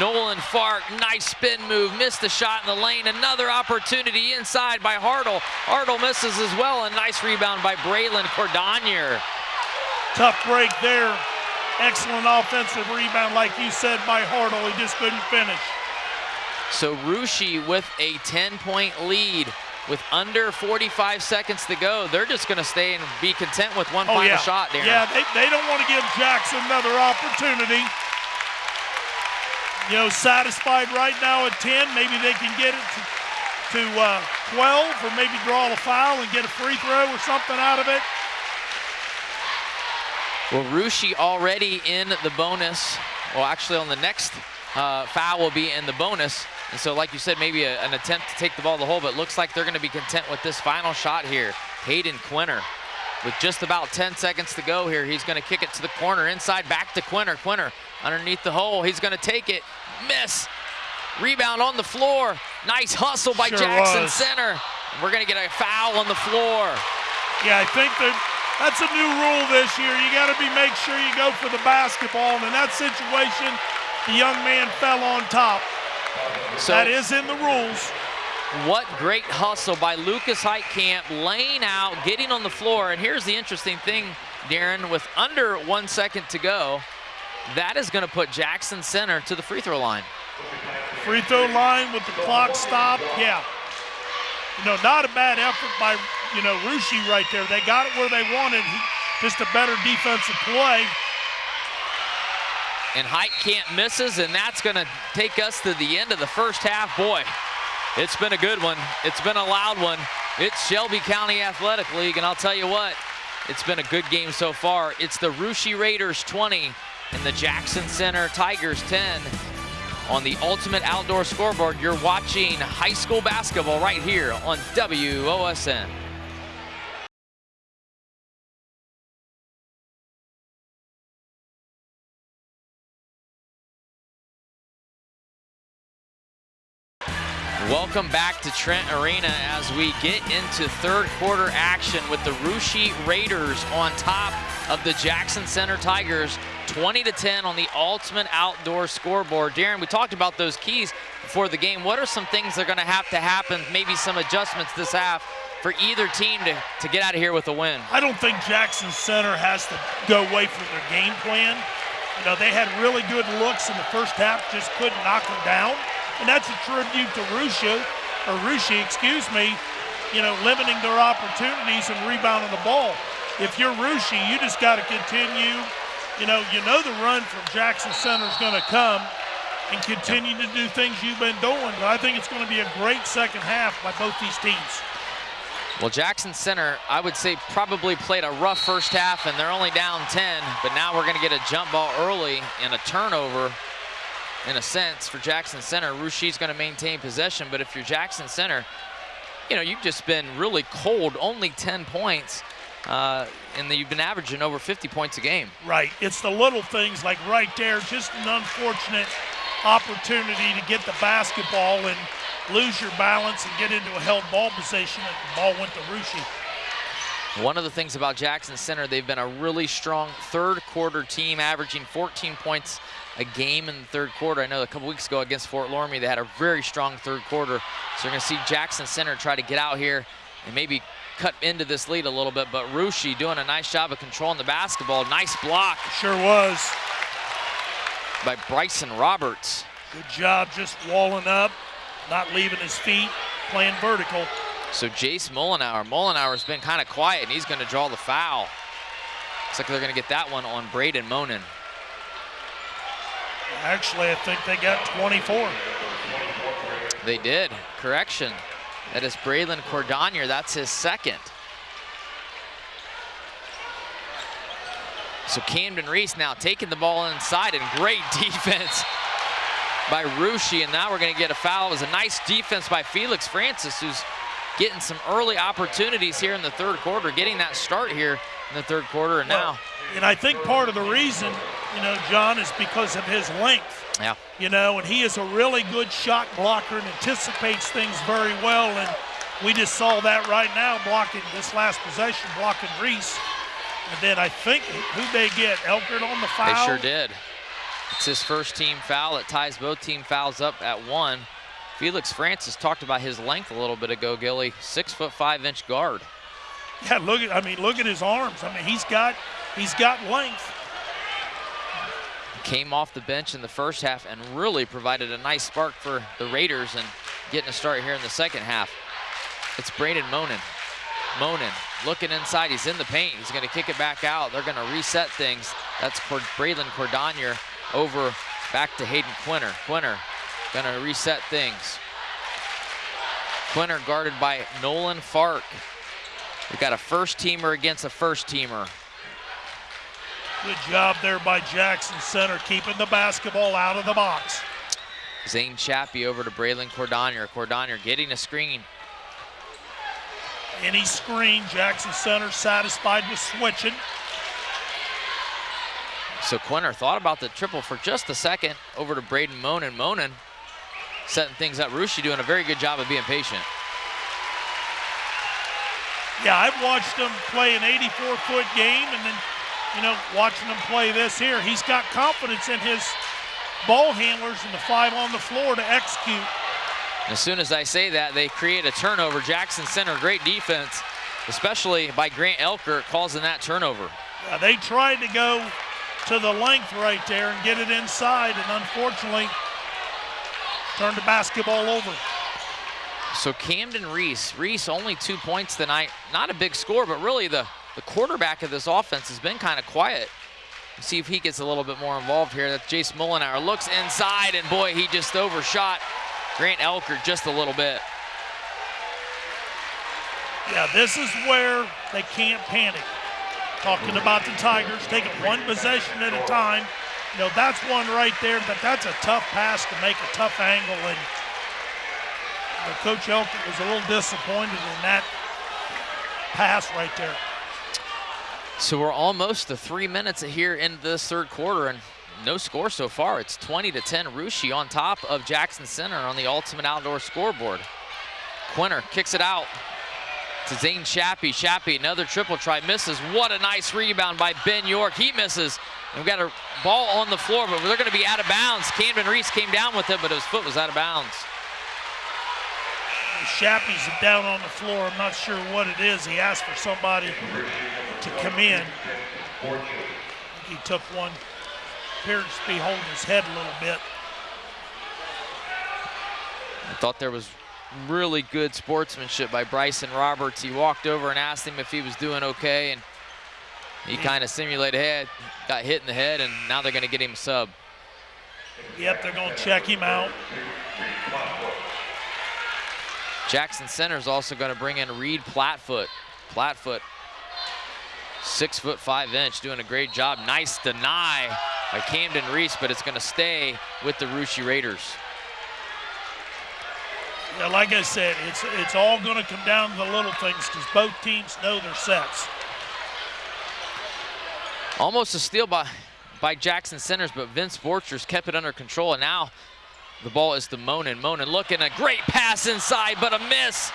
Nolan Fark, nice spin move, missed the shot in the lane. Another opportunity inside by Hartle. Hartle misses as well. A nice rebound by Braylon Cordonier. Tough break there. Excellent offensive rebound, like you said, by Hartle. He just couldn't finish. So Russia with a 10-point lead with under 45 seconds to go. They're just going to stay and be content with one oh, final yeah. shot, Darren. Yeah, they, they don't want to give Jackson another opportunity you know, satisfied right now at 10. Maybe they can get it to, to uh, 12 or maybe draw a foul and get a free throw or something out of it. Well, Russia already in the bonus. Well, actually on the next uh, foul will be in the bonus. And so like you said, maybe a, an attempt to take the ball to the hole, but looks like they're gonna be content with this final shot here. Hayden Quinter with just about 10 seconds to go here. He's gonna kick it to the corner, inside back to Quinter. Quinter underneath the hole. He's going to take it. Miss. Rebound on the floor. Nice hustle by sure Jackson was. Center. We're going to get a foul on the floor. Yeah, I think that that's a new rule this year. You got to be make sure you go for the basketball. And in that situation, the young man fell on top. So that is in the rules. What great hustle by Lucas Heitkamp, laying out, getting on the floor. And here's the interesting thing, Darren, with under one second to go, that is going to put Jackson Center to the free throw line. Free throw line with the clock stopped, yeah. You know, not a bad effort by, you know, Russia right there. They got it where they wanted, just a better defensive play. And Heitkamp misses, and that's going to take us to the end of the first half. Boy, it's been a good one. It's been a loud one. It's Shelby County Athletic League, and I'll tell you what, it's been a good game so far. It's the Russia Raiders 20, and the Jackson Center Tigers 10 on the Ultimate Outdoor Scoreboard. You're watching high school basketball right here on WOSN. Welcome back to Trent Arena as we get into third quarter action with the Russia Raiders on top of the Jackson Center Tigers 20 to 10 on the ultimate outdoor scoreboard. Darren, we talked about those keys before the game. What are some things that are going to have to happen, maybe some adjustments this half for either team to, to get out of here with a win? I don't think Jackson Center has to go away from their game plan. You know, they had really good looks in the first half, just couldn't knock them down. And that's a tribute to Russia, or Russia, excuse me, you know, limiting their opportunities and rebounding the ball. If you're Russia, you just got to continue you know, you know the run from Jackson Center is going to come and continue to do things you've been doing. But I think it's going to be a great second half by both these teams. Well, Jackson Center, I would say probably played a rough first half and they're only down 10, but now we're gonna get a jump ball early and a turnover in a sense for Jackson Center. Russia's gonna maintain possession, but if you're Jackson Center, you know, you've just been really cold, only 10 points, uh, and you've been averaging over 50 points a game. Right, it's the little things like right there, just an unfortunate opportunity to get the basketball and lose your balance and get into a held ball position, and the ball went to Russia. One of the things about Jackson Center, they've been a really strong third quarter team, averaging 14 points a game in the third quarter. I know a couple weeks ago against Fort Loramie, they had a very strong third quarter. So you're gonna see Jackson Center try to get out here and maybe cut into this lead a little bit, but Russia doing a nice job of controlling the basketball. Nice block. Sure was. By Bryson Roberts. Good job just walling up, not leaving his feet, playing vertical. So Jace Mollenauer. Mollenauer's been kind of quiet, and he's going to draw the foul. Looks like they're going to get that one on Braden Monin. Actually, I think they got 24. They did. Correction. That is Braylon Cordonier. That's his second. So Camden Reese now taking the ball inside and great (laughs) defense by Russia. And now we're going to get a foul. It was a nice defense by Felix Francis, who's getting some early opportunities here in the third quarter, getting that start here in the third quarter. And well, now. And I think part of the reason, you know, John, is because of his length. Yeah. You know, and he is a really good shot blocker and anticipates things very well. And we just saw that right now blocking this last possession, blocking Reese. And then I think who they get? Elkert on the foul? They sure did. It's his first team foul. It ties both team fouls up at one. Felix Francis talked about his length a little bit ago, Gilly. Six foot five inch guard. Yeah, look at I mean, look at his arms. I mean, he's got he's got length. Came off the bench in the first half and really provided a nice spark for the Raiders and getting a start here in the second half. It's Braden Monin. Monin looking inside. He's in the paint. He's going to kick it back out. They're going to reset things. That's Braylon Cordonier over back to Hayden Quinter. Quinter going to reset things. Quinter guarded by Nolan Fark. We've got a first teamer against a first teamer. Good job there by Jackson Center, keeping the basketball out of the box. Zane Shappy over to Braylon Cordonier. Cordonier getting a screen. Any screen, Jackson Center satisfied with switching. So Quinter thought about the triple for just a second over to Braden Monin. Monin setting things up. Russia doing a very good job of being patient. Yeah, I've watched him play an 84-foot game and then, you know, watching him play this here. He's got confidence in his ball handlers and the five on the floor to execute. As soon as I say that, they create a turnover. Jackson Center, great defense, especially by Grant Elker causing that turnover. Yeah, they tried to go to the length right there and get it inside, and unfortunately, turned the basketball over. So Camden Reese, Reese only two points tonight. Not a big score, but really the, the quarterback of this offense has been kind of quiet. See if he gets a little bit more involved here. That's Jace Mollenauer. Looks inside, and boy, he just overshot Grant Elker just a little bit. Yeah, this is where they can't panic. Talking about the Tigers, taking one possession at a time. You know, that's one right there, but that's a tough pass to make a tough angle. And Coach Elkert was a little disappointed in that pass right there. So we're almost to three minutes here in this third quarter, and no score so far. It's 20 to 10. Russia on top of Jackson Center on the Ultimate Outdoor scoreboard. Quinter kicks it out to Zane Shappy. Shappy, another triple try, misses. What a nice rebound by Ben York. He misses. And we've got a ball on the floor, but they're going to be out of bounds. Camden Reese came down with it, but his foot was out of bounds. Shappy's down on the floor. I'm not sure what it is. He asked for somebody to come in. He took one appears to be holding his head a little bit. I thought there was really good sportsmanship by Bryson Roberts. He walked over and asked him if he was doing okay, and he kind of simulated head, got hit in the head, and now they're going to get him a sub. Yep, they're going to check him out. Jackson Center is also going to bring in Reed Platfoot. Platfoot, six foot five inch, doing a great job. Nice deny by Camden Reese, but it's going to stay with the Russia Raiders. Yeah, like I said, it's it's all going to come down to the little things because both teams know their sets. Almost a steal by by Jackson Centers, but Vince Borchers kept it under control, and now the ball is to Monin. Monin looking a great pass inside, but a miss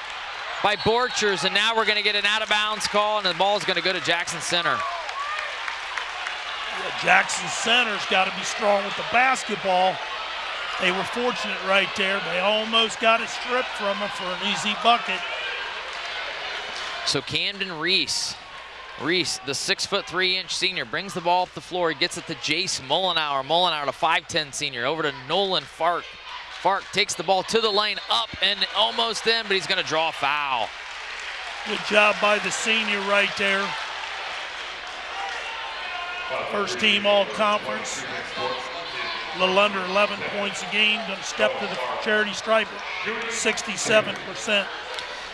by Borchers, and now we're going to get an out-of-bounds call, and the ball is going to go to Jackson Center. Yeah, Jackson Center's got to be strong with the basketball. They were fortunate right there. They almost got it stripped from them for an easy bucket. So Camden Reese, Reese, the six foot three inch senior, brings the ball up the floor. He gets it to Jace Mullenauer. Mullenauer, the 5'10 senior, over to Nolan Fark. Fark takes the ball to the lane, up and almost in, but he's going to draw foul. Good job by the senior right there. First team all conference a little under 11 points a game. Going to step to the charity stripe 67%.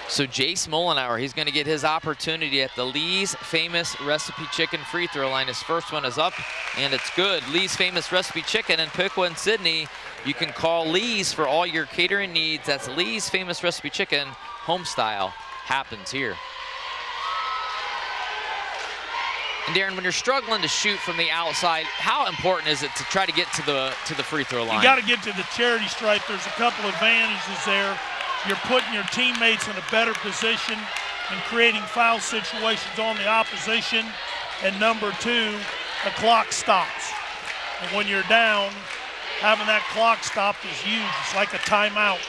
So Jace Mullenauer, he's going to get his opportunity at the Lee's Famous Recipe Chicken free throw line. His first one is up, and it's good. Lee's Famous Recipe Chicken in Piqua and Sidney. You can call Lee's for all your catering needs. That's Lee's Famous Recipe Chicken, home style, happens here. And Darren, when you're struggling to shoot from the outside, how important is it to try to get to the to the free throw line? You got to get to the charity stripe. There's a couple advantages there. You're putting your teammates in a better position and creating foul situations on the opposition. And number two, the clock stops. And when you're down, having that clock stop is huge. It's like a timeout.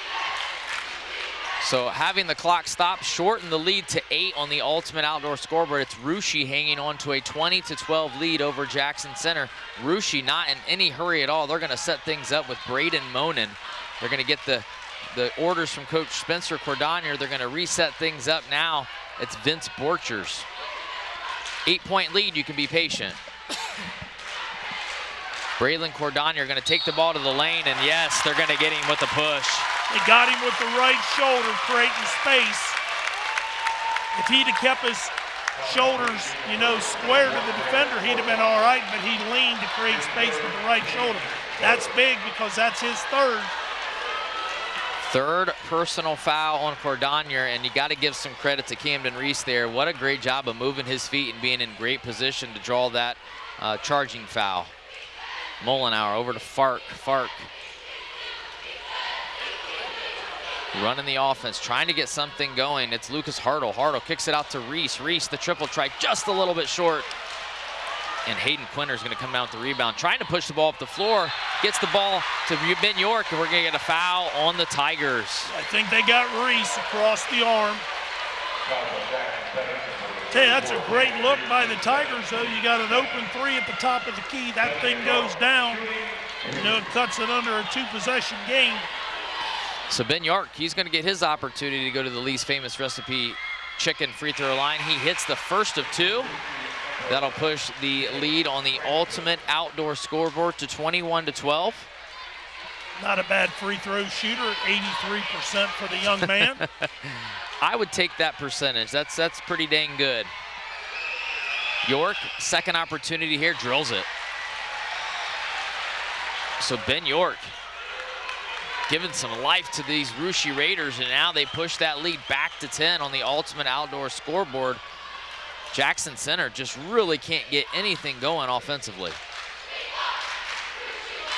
So having the clock stop, shorten the lead to eight on the ultimate outdoor scoreboard. It's Russia hanging on to a 20 to 12 lead over Jackson Center. Russia not in any hurry at all. They're going to set things up with Braden Monin. They're going to get the the orders from Coach Spencer Cordonier. They're going to reset things up now. It's Vince Borchers. Eight-point lead. You can be patient. Braylon Cordonier going to take the ball to the lane, and yes, they're going to get him with the push. They got him with the right shoulder, creating space. If he'd have kept his shoulders, you know, square to the defender, he'd have been all right, but he leaned to create space with the right shoulder. That's big because that's his third. Third personal foul on Cordonier, and you got to give some credit to Camden Reese there. What a great job of moving his feet and being in great position to draw that uh, charging foul. Mullenauer over to Fark. Fark running the offense, trying to get something going. It's Lucas Hartle. Hartle kicks it out to Reese. Reese, the triple try, just a little bit short. And Hayden Quinter is going to come out with the rebound, trying to push the ball up the floor. Gets the ball to Ben York, and we're going to get a foul on the Tigers. I think they got Reese across the arm. You, that's a great look by the Tigers, though. You got an open three at the top of the key. That thing goes down. You know, it cuts it under a two-possession game. So Ben York, he's going to get his opportunity to go to the Lee's famous recipe chicken free throw line. He hits the first of two. That'll push the lead on the ultimate outdoor scoreboard to 21 to 12. Not a bad free throw shooter, 83% for the young man. (laughs) I would take that percentage. That's that's pretty dang good. York, second opportunity here, drills it. So Ben York, giving some life to these Russia Raiders, and now they push that lead back to 10 on the ultimate outdoor scoreboard. Jackson Center just really can't get anything going offensively.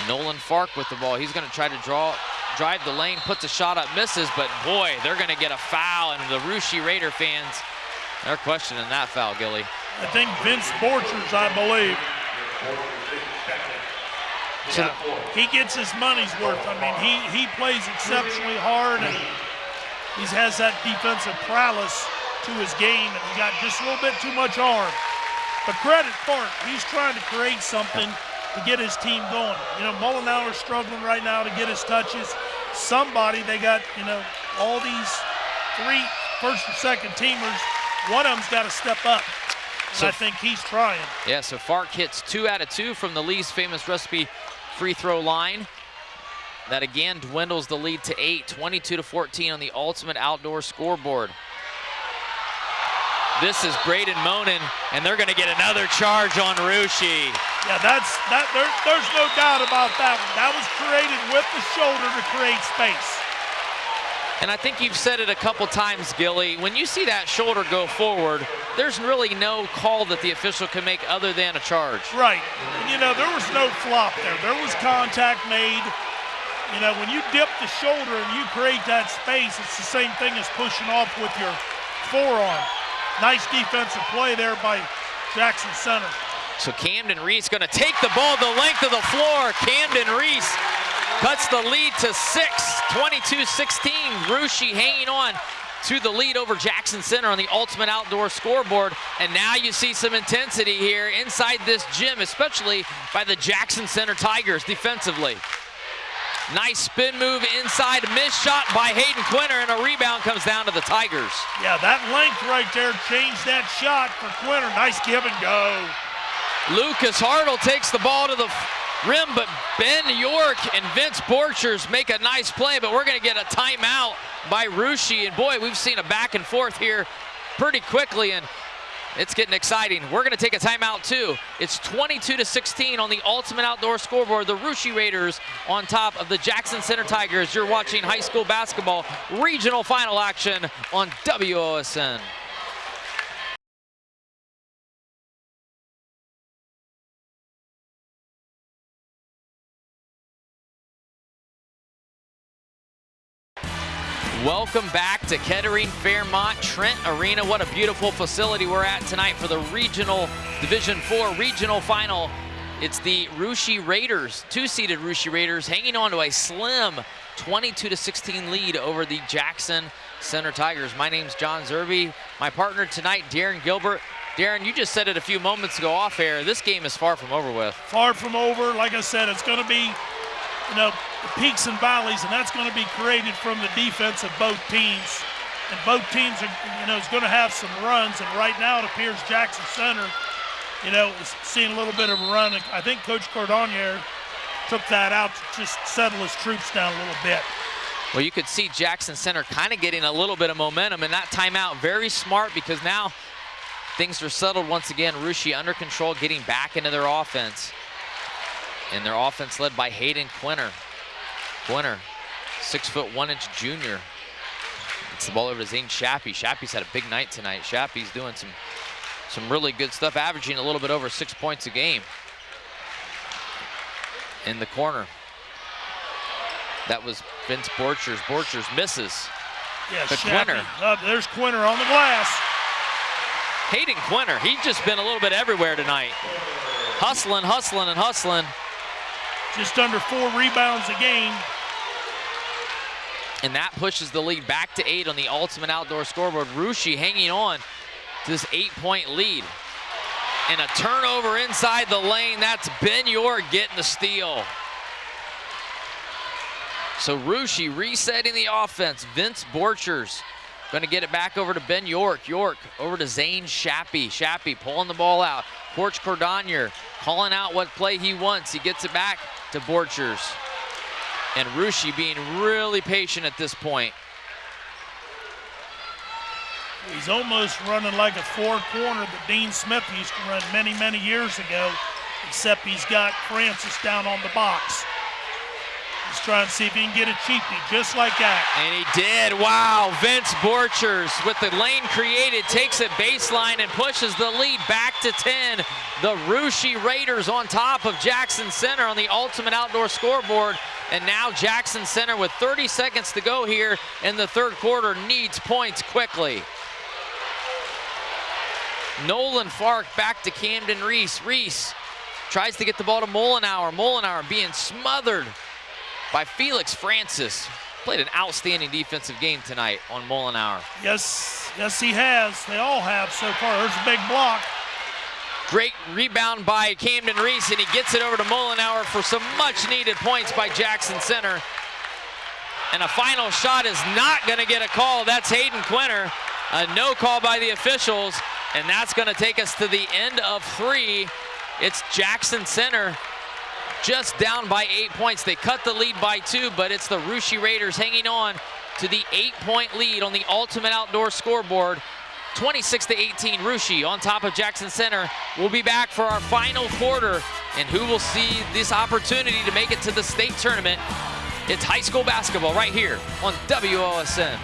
Nolan Fark with the ball. He's going to try to draw, drive the lane, puts a shot up, misses, but boy, they're going to get a foul, and the Russia Raider fans, they're questioning that foul, Gilly. I think Vince Borchers, I believe. So he gets his money's worth. I mean, he, he plays exceptionally hard and he has that defensive prowess to his game and he got just a little bit too much arm. But credit Fark, he's trying to create something to get his team going. You know, Mullenauer's struggling right now to get his touches. Somebody, they got, you know, all these three first and second teamers. One of them's got to step up. So, I think he's trying. Yeah, so Fark hits two out of two from the Lee's famous recipe free throw line. That again dwindles the lead to eight, 22 to 14 on the ultimate outdoor scoreboard. This is Braden Monin, and they're going to get another charge on Russia. Yeah, that's that. There, there's no doubt about that. That was created with the shoulder to create space. And I think you've said it a couple times, Gilly. When you see that shoulder go forward, there's really no call that the official can make other than a charge. Right. You know, there was no flop there. There was contact made. You know, when you dip the shoulder and you create that space, it's the same thing as pushing off with your forearm. Nice defensive play there by Jackson Center. So Camden Reese going to take the ball the length of the floor. Camden Reese cuts the lead to six, 22-16. Russia hanging on to the lead over Jackson Center on the Ultimate Outdoor scoreboard. And now you see some intensity here inside this gym, especially by the Jackson Center Tigers defensively. Nice spin move inside, missed shot by Hayden Quinter, and a rebound comes down to the Tigers. Yeah, that length right there changed that shot for Quinter. Nice give and go. Lucas Hartle takes the ball to the rim, but Ben York and Vince Borchers make a nice play, but we're going to get a timeout by Russia. And boy, we've seen a back and forth here pretty quickly, and it's getting exciting. We're going to take a timeout too. It's 22 to 16 on the Ultimate Outdoor scoreboard. The Russia Raiders on top of the Jackson Center Tigers. You're watching high school basketball regional final action on WOSN. Welcome back to Kettering Fairmont Trent Arena. What a beautiful facility we're at tonight for the regional Division 4 regional final. It's the Russia Raiders, two-seeded Russia Raiders, hanging on to a slim 22 to 16 lead over the Jackson Center Tigers. My name's John Zerby. My partner tonight, Darren Gilbert. Darren, you just said it a few moments ago off air. This game is far from over with. Far from over. Like I said, it's going to be you know, peaks and valleys, and that's going to be created from the defense of both teams. And both teams are, you know, is going to have some runs. And right now it appears Jackson Center, you know, is seeing a little bit of a run. I think Coach Cordonier took that out to just settle his troops down a little bit. Well, you could see Jackson Center kind of getting a little bit of momentum, and that timeout very smart because now things are settled once again. Russia under control, getting back into their offense. And their offense led by Hayden Quinter. Quinter, six foot one inch junior. It's the ball over to Zane Shappy. Shappy's had a big night tonight. Shappy's doing some, some really good stuff, averaging a little bit over six points a game. In the corner. That was Vince Borchers. Borchers misses. Yeah, but Quinter. Uh, there's Quinter on the glass. Hayden Quinter, he's just been a little bit everywhere tonight. Hustling, hustling, and hustling just under four rebounds a game. And that pushes the lead back to eight on the Ultimate Outdoor scoreboard. Russia hanging on to this eight-point lead. And a turnover inside the lane. That's Ben York getting the steal. So Russia resetting the offense. Vince Borchers going to get it back over to Ben York. York over to Zane Shappy. Shappy pulling the ball out. Porch Cordonier calling out what play he wants. He gets it back to Borchers. And Russia being really patient at this point. He's almost running like a four corner that Dean Smith used to run many, many years ago, except he's got Francis down on the box. He's trying to see if he can get a cheapie, just like that. And he did. Wow. Vince Borchers with the lane created takes it baseline and pushes the lead back to 10. The Russia Raiders on top of Jackson Center on the Ultimate Outdoor scoreboard. And now Jackson Center with 30 seconds to go here in the third quarter needs points quickly. Nolan Fark back to Camden Reese. Reese tries to get the ball to Molinauer. Molinauer being smothered by Felix Francis. Played an outstanding defensive game tonight on Molinauer. Yes, yes he has. They all have so far. There's a big block. Great rebound by Camden Reese, and he gets it over to Molinauer for some much-needed points by Jackson Center. And a final shot is not going to get a call. That's Hayden Quinter. A no call by the officials, and that's going to take us to the end of three. It's Jackson Center just down by eight points. They cut the lead by two, but it's the Russia Raiders hanging on to the eight-point lead on the Ultimate Outdoor scoreboard. 26 to 18, Russia on top of Jackson Center. We'll be back for our final quarter, and who will see this opportunity to make it to the state tournament? It's high school basketball right here on WOSN.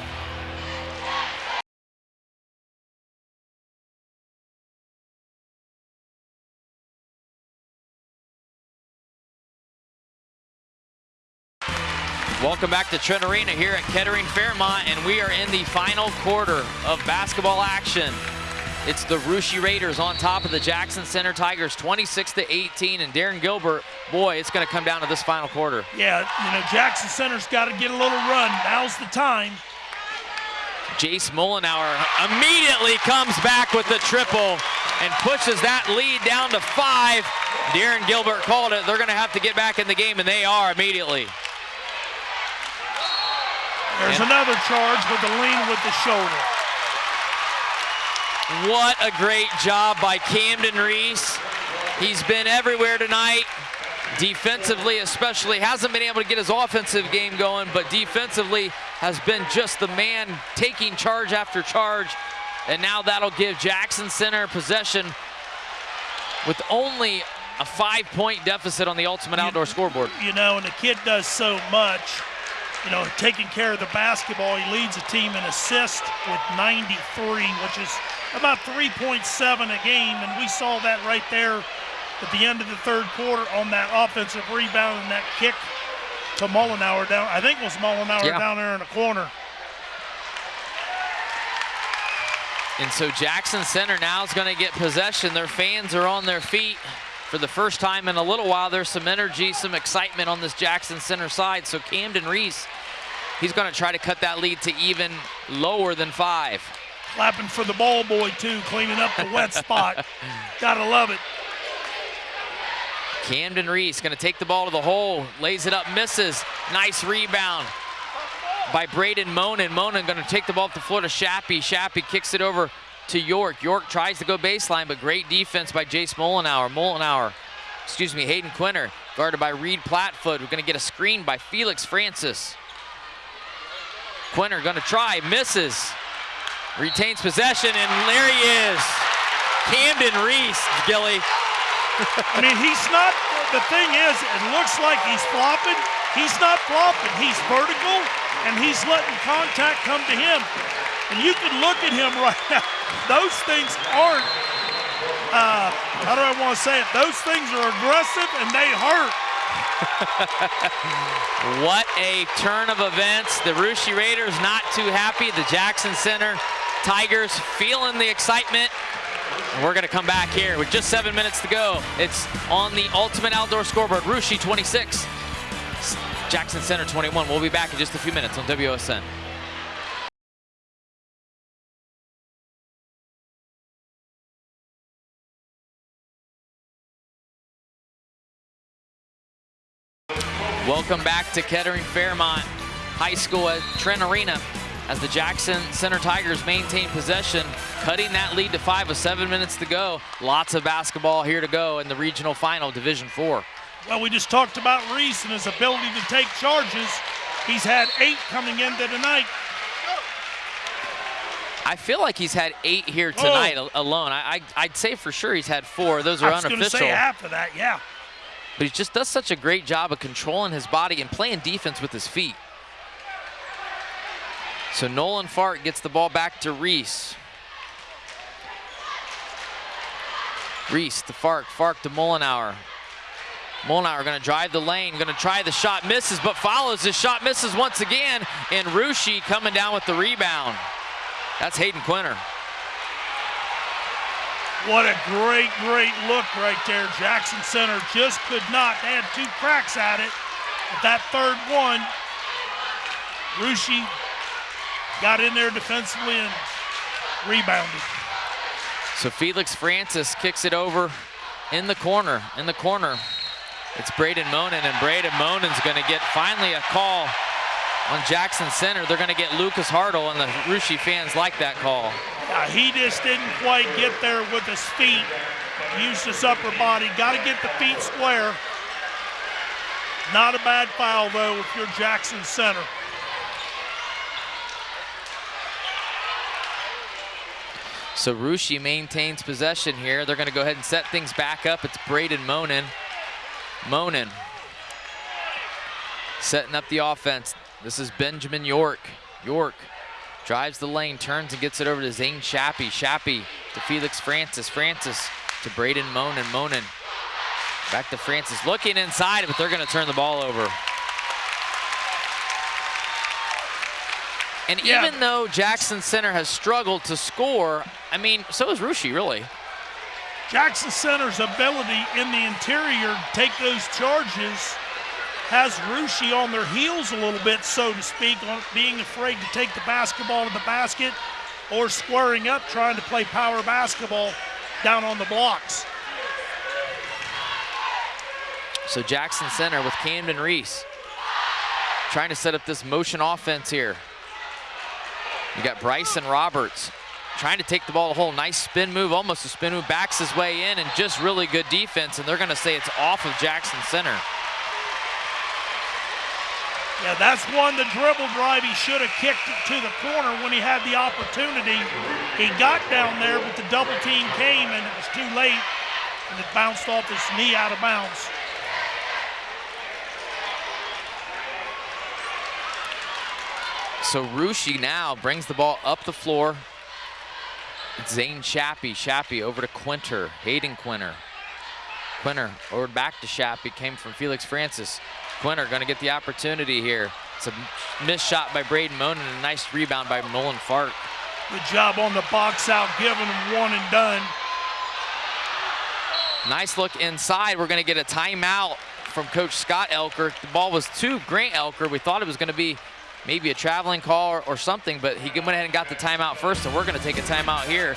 Welcome back to Trent Arena here at Kettering Fairmont, and we are in the final quarter of basketball action. It's the Russia Raiders on top of the Jackson Center Tigers, 26 to 18, and Darren Gilbert, boy, it's going to come down to this final quarter. Yeah, you know, Jackson Center's got to get a little run. Now's the time. Jace Mullenauer immediately comes back with the triple and pushes that lead down to five. Darren Gilbert called it. They're going to have to get back in the game, and they are immediately. There's and another charge with the lean with the shoulder. What a great job by Camden Reese. He's been everywhere tonight. Defensively especially, hasn't been able to get his offensive game going, but defensively has been just the man taking charge after charge. And now that'll give Jackson Center possession with only a five-point deficit on the Ultimate Outdoor you, scoreboard. You know, and the kid does so much you know, taking care of the basketball. He leads the team in assists with 93, which is about 3.7 a game, and we saw that right there at the end of the third quarter on that offensive rebound and that kick to Mullenauer down. I think it was Mullenauer yeah. down there in the corner. And so Jackson Center now is going to get possession. Their fans are on their feet for the first time in a little while. There's some energy, some excitement on this Jackson Center side. So Camden Reese, he's going to try to cut that lead to even lower than five. Clapping for the ball boy, too, cleaning up the wet spot. (laughs) Gotta love it. Camden Reese going to take the ball to the hole, lays it up, misses. Nice rebound by Braden Monin. Monin going to take the ball off the floor to Shappy. Shappy kicks it over to York. York tries to go baseline, but great defense by Jace Mollenauer. Mollenauer, excuse me, Hayden Quinter, guarded by Reed Platfoot. We're going to get a screen by Felix Francis. Quinter going to try, misses. Retains possession, and there he is. Camden Reese, Gilly. I mean, he's not, the thing is, it looks like he's flopping. He's not flopping. He's vertical, and he's letting contact come to him. And you can look at him (laughs) right now. Those things aren't, uh, how do I want to say it? Those things are aggressive and they hurt. (laughs) what a turn of events. The Russia Raiders not too happy. The Jackson Center Tigers feeling the excitement. And we're going to come back here with just seven minutes to go. It's on the Ultimate Outdoor Scoreboard. Russia 26, Jackson Center 21. We'll be back in just a few minutes on WOSN. Welcome back to Kettering Fairmont High School at Trent Arena as the Jackson Center Tigers maintain possession, cutting that lead to five with seven minutes to go. Lots of basketball here to go in the regional final, Division Four. Well, we just talked about Reese and his ability to take charges. He's had eight coming into tonight. I feel like he's had eight here tonight oh. alone. I, I, would say for sure he's had four. Those are I was unofficial. say half of that, yeah. But he just does such a great job of controlling his body and playing defense with his feet. So Nolan Fark gets the ball back to Reese. Reese to Fark, Fark to. Mollenauer going to drive the lane, going to try the shot, misses, but follows. His shot misses once again, and Russia coming down with the rebound. That's Hayden Quinter. What a great, great look right there. Jackson Center just could not. Had two cracks at it. But that third one, Russia got in there defensively and rebounded. So Felix Francis kicks it over in the corner. In the corner, it's Braden Monin, and Braden Monin's going to get finally a call on Jackson Center. They're going to get Lucas Hartle, and the Russia fans like that call. He just didn't quite get there with his feet. Used his upper body. Got to get the feet square. Not a bad foul, though, if you're Jackson Center. So Russia maintains possession here. They're going to go ahead and set things back up. It's Braden Monin. Monin setting up the offense. This is Benjamin York. York drives the lane, turns and gets it over to Zane Shappy. Shappy to Felix Francis. Francis to Braden Monin. Monin back to Francis. Looking inside, but they're going to turn the ball over. And yeah. even though Jackson Center has struggled to score, I mean, so has Russia, really. Jackson Center's ability in the interior to take those charges has Russia on their heels a little bit, so to speak, on being afraid to take the basketball to the basket or squaring up trying to play power basketball down on the blocks. So Jackson Center with Camden Reese trying to set up this motion offense here. You got Bryson Roberts trying to take the ball a whole nice spin move, almost a spin move, backs his way in, and just really good defense, and they're gonna say it's off of Jackson Center. Yeah, that's one, the dribble drive, he should have kicked to the corner when he had the opportunity. He got down there, but the double team came, and it was too late, and it bounced off his knee out of bounds. So Russia now brings the ball up the floor. Zane Shappy. Shappy over to Quinter. Hayden Quinter. Quinter over back to Shappy. Came from Felix Francis. Quinter going to get the opportunity here. It's a missed shot by Braden Monin and a nice rebound by Nolan Fark. Good job on the box out, giving him one and done. Nice look inside. We're going to get a timeout from Coach Scott Elker. The ball was to Grant Elker. We thought it was going to be maybe a traveling call or, or something, but he went ahead and got the timeout first, and we're going to take a timeout here.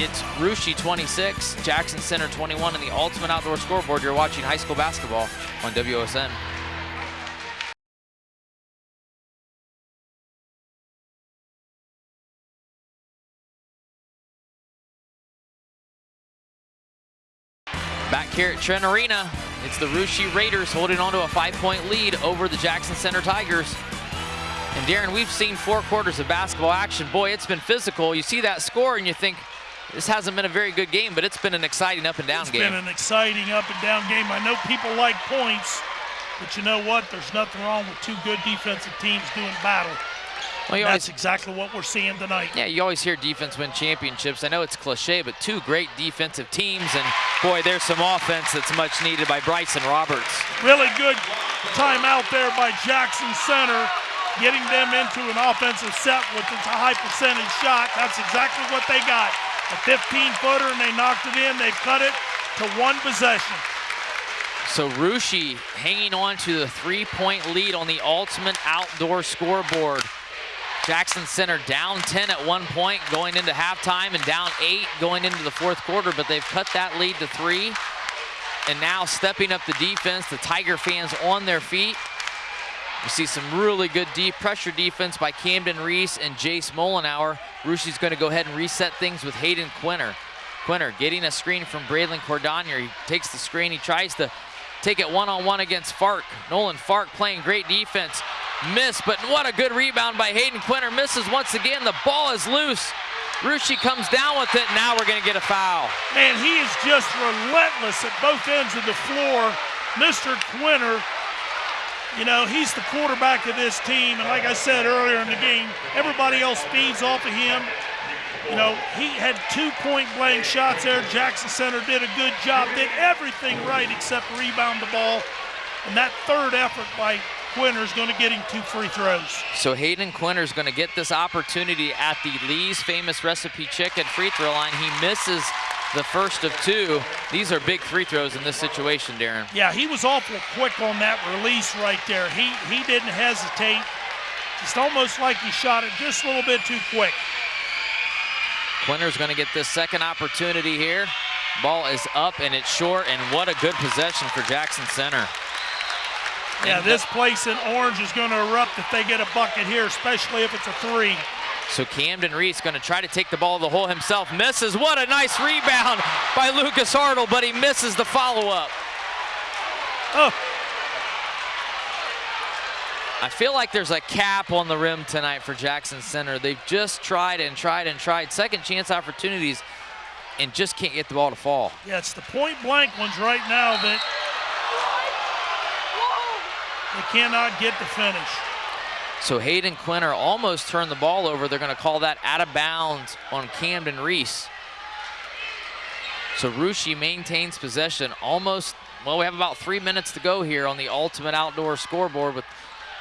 It's Russia 26, Jackson Center 21, and the Ultimate Outdoor Scoreboard. You're watching high school basketball on WOSN. Back here at Trent Arena, it's the Russia Raiders holding on to a five-point lead over the Jackson Center Tigers. And Darren, we've seen four quarters of basketball action. Boy, it's been physical. You see that score and you think, this hasn't been a very good game, but it's been an exciting up and down it's game. It's been an exciting up and down game. I know people like points, but you know what? There's nothing wrong with two good defensive teams doing battle. Well, That's always, exactly what we're seeing tonight. Yeah, you always hear defense win championships. I know it's cliche, but two great defensive teams, and boy, there's some offense that's much needed by Bryson Roberts. Really good timeout there by Jackson Center getting them into an offensive set with a high percentage shot. That's exactly what they got. A 15-footer, and they knocked it in. They cut it to one possession. So Russia hanging on to the three-point lead on the ultimate outdoor scoreboard. Jackson Center down 10 at one point going into halftime and down eight going into the fourth quarter, but they've cut that lead to three. And now stepping up the defense, the Tiger fans on their feet. You see some really good deep pressure defense by Camden Reese and Jace Molinauer. Russia's going to go ahead and reset things with Hayden Quinter. Quinter getting a screen from Braylon Cordonier. He takes the screen. He tries to take it one-on-one -on -one against Fark. Nolan Fark playing great defense. Miss, but what a good rebound by Hayden Quinter. Misses once again. The ball is loose. Russia comes down with it. Now we're going to get a foul. Man, he is just relentless at both ends of the floor. Mr. Quinter you know, he's the quarterback of this team, and like I said earlier in the game, everybody else feeds off of him. You know, he had two point blank shots there. Jackson Center did a good job, did everything right except rebound the ball. And that third effort by Quinter is going to get him two free throws. So Hayden Quinter is going to get this opportunity at the Lee's Famous Recipe Chicken free throw line. He misses the first of two. These are big free throws in this situation, Darren. Yeah, he was awful quick on that release right there. He, he didn't hesitate. It's almost like he shot it just a little bit too quick. Quinter's going to get this second opportunity here. Ball is up and it's short, and what a good possession for Jackson Center. Yeah, this place in Orange is going to erupt if they get a bucket here, especially if it's a three. So Camden Reese is going to try to take the ball to the hole himself. Misses. What a nice rebound by Lucas Hartle, but he misses the follow-up. Oh. I feel like there's a cap on the rim tonight for Jackson Center. They've just tried and tried and tried second chance opportunities and just can't get the ball to fall. Yeah, it's the point blank ones right now that they cannot get the finish. So Hayden Quinter almost turned the ball over. They're going to call that out of bounds on Camden Reese. So Russia maintains possession almost, well, we have about three minutes to go here on the Ultimate Outdoor scoreboard with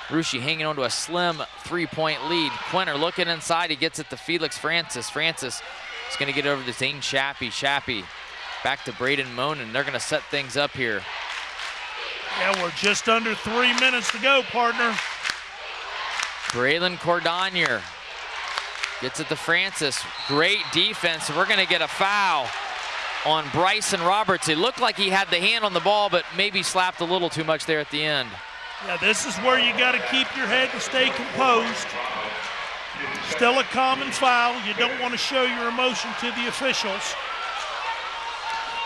Russia hanging on to a slim three-point lead. Quinter looking inside, he gets it to Felix Francis. Francis is gonna get over to Zane Shappy. Shappy back to Braden Monin. They're gonna set things up here. Yeah, we're just under three minutes to go, partner. Braylon Cordonier gets it to Francis. Great defense. We're gonna get a foul on Bryson Roberts. It looked like he had the hand on the ball, but maybe slapped a little too much there at the end. Yeah, this is where you got to keep your head and stay composed. Still a common foul. You don't want to show your emotion to the officials.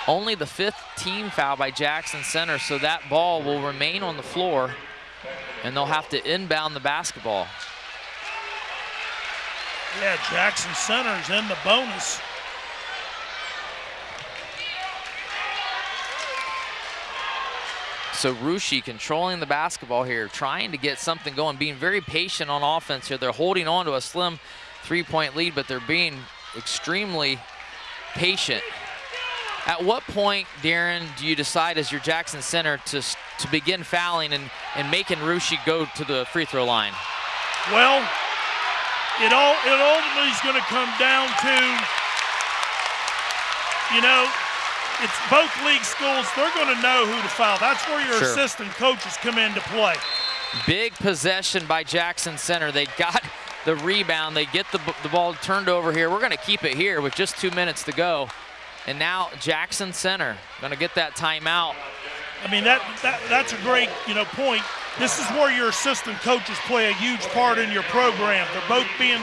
Only the fifth team foul by Jackson Center, so that ball will remain on the floor, and they'll have to inbound the basketball. Yeah, Jackson Center's in the bonus. So Russia controlling the basketball here, trying to get something going, being very patient on offense here. They're holding on to a slim three-point lead, but they're being extremely patient. At what point, Darren, do you decide as your Jackson center to, to begin fouling and, and making Russia go to the free throw line? Well, it all it ultimately is going to come down to, you know, it's both league schools. They're going to know who to foul. That's where your Sure. assistant coaches come into play. Big possession by Jackson Center. They got the rebound. They get the, the ball turned over here. We're going to keep it here with just two minutes to go. And now Jackson Center going to get that timeout. I mean that, that that's a great you know point. This is where your assistant coaches play a huge part in your program. They're both being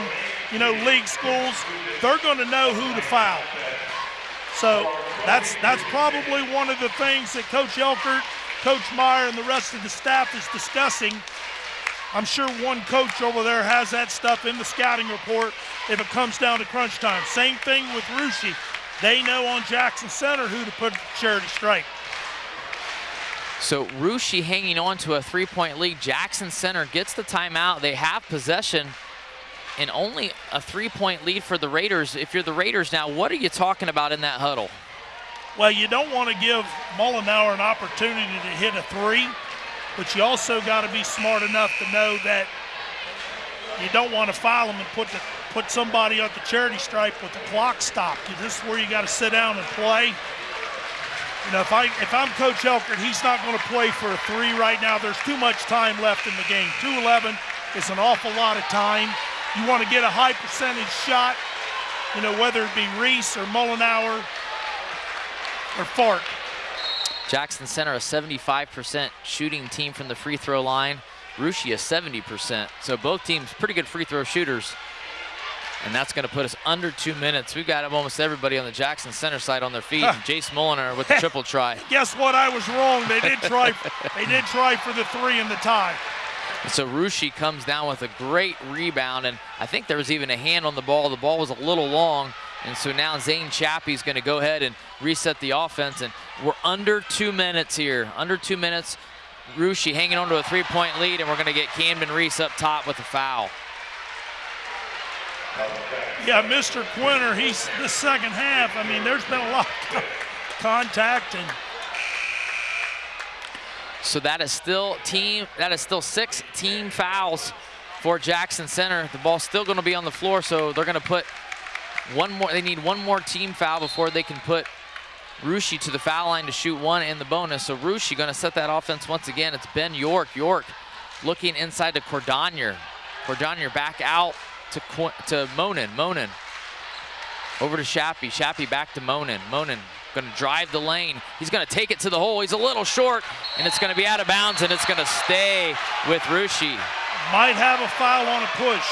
you know league schools. They're going to know who to foul. So that's that's probably one of the things that Coach Elkert, Coach Meyer, and the rest of the staff is discussing. I'm sure one coach over there has that stuff in the scouting report if it comes down to crunch time. Same thing with Russia. They know on Jackson Center who to put charity stripe. So Russia hanging on to a three-point lead. Jackson Center gets the timeout. They have possession and only a three-point lead for the Raiders. If you're the Raiders now, what are you talking about in that huddle? Well, you don't want to give Mullenauer an opportunity to hit a three, but you also got to be smart enough to know that you don't want to foul him and put the, put somebody at the charity stripe with the clock stopped. This is where you got to sit down and play. You know, if I if I'm Coach Elkert, he's not going to play for a three right now. There's too much time left in the game. 2:11 is an awful lot of time. You want to get a high percentage shot. You know, whether it be Reese or Mullenauer or Fark. Jackson Center a 75% shooting team from the free throw line. Russia 70%. So both teams pretty good free throw shooters. And that's going to put us under two minutes. We've got almost everybody on the Jackson Center side on their feet. And Jace Mulliner with the (laughs) triple try. Guess what? I was wrong. They did try. (laughs) they did try for the three in the tie. So Russia comes down with a great rebound, and I think there was even a hand on the ball. The ball was a little long, and so now Zane Shappy is going to go ahead and reset the offense, and we're under two minutes here. Under two minutes, Russia hanging on to a three-point lead, and we're going to get Camden Reese up top with a foul. Yeah, Mr. Quinter. He's the second half. I mean, there's been a lot of contact and So that is still team. That is still six team fouls for Jackson Center. The ball's still going to be on the floor, so they're going to put one more. They need one more team foul before they can put Russia to the foul line to shoot one in the bonus. So Russia going to set that offense once again. It's Ben York. York looking inside to Cordonier. Cordonier back out to Qu to Monin. Monin over to Shappy. Shappy back to Monin. Monin going to drive the lane. He's going to take it to the hole. He's a little short, and it's going to be out of bounds, and it's going to stay with Russia. might have a foul on a push.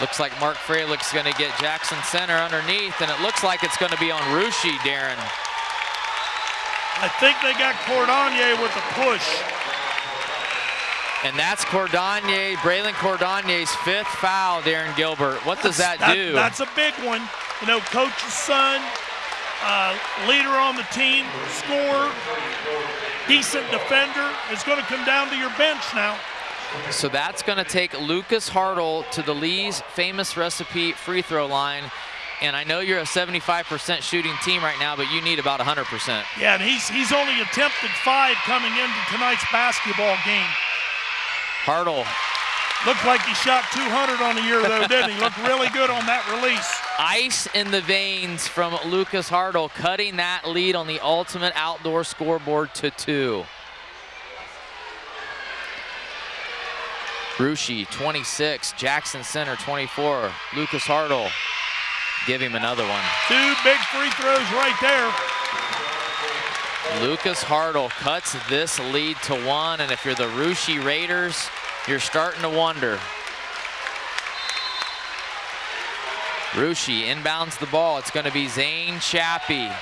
Looks like Mark Freilich going to get Jackson Center underneath, and it looks like it's going to be on Russia, Darren. I think they got Cordonier with a push. And that's Cordonier, Braylon Cordonier's fifth foul, Darren Gilbert. What does that, that do? That's a big one. You know, coach's son, uh, leader on the team, scorer, decent defender. It's going to come down to your bench now. So that's going to take Lucas Hartle to the Lee's famous recipe free throw line. And I know you're a 75% shooting team right now, but you need about 100%. Yeah, and he's he's only attempted five coming into tonight's basketball game. Hartle. Looked like he shot 200 on the year, though, didn't he? Looked really good on that release. Ice in the veins from Lucas Hartle, cutting that lead on the ultimate outdoor scoreboard to two. Russia, 26, Jackson Center, 24. Lucas Hartle, give him another one. Two big free throws right there. Lucas Hartle cuts this lead to one, and if you're the Russia Raiders, you're starting to wonder. Russia inbounds the ball. It's going to be Zane Shappy.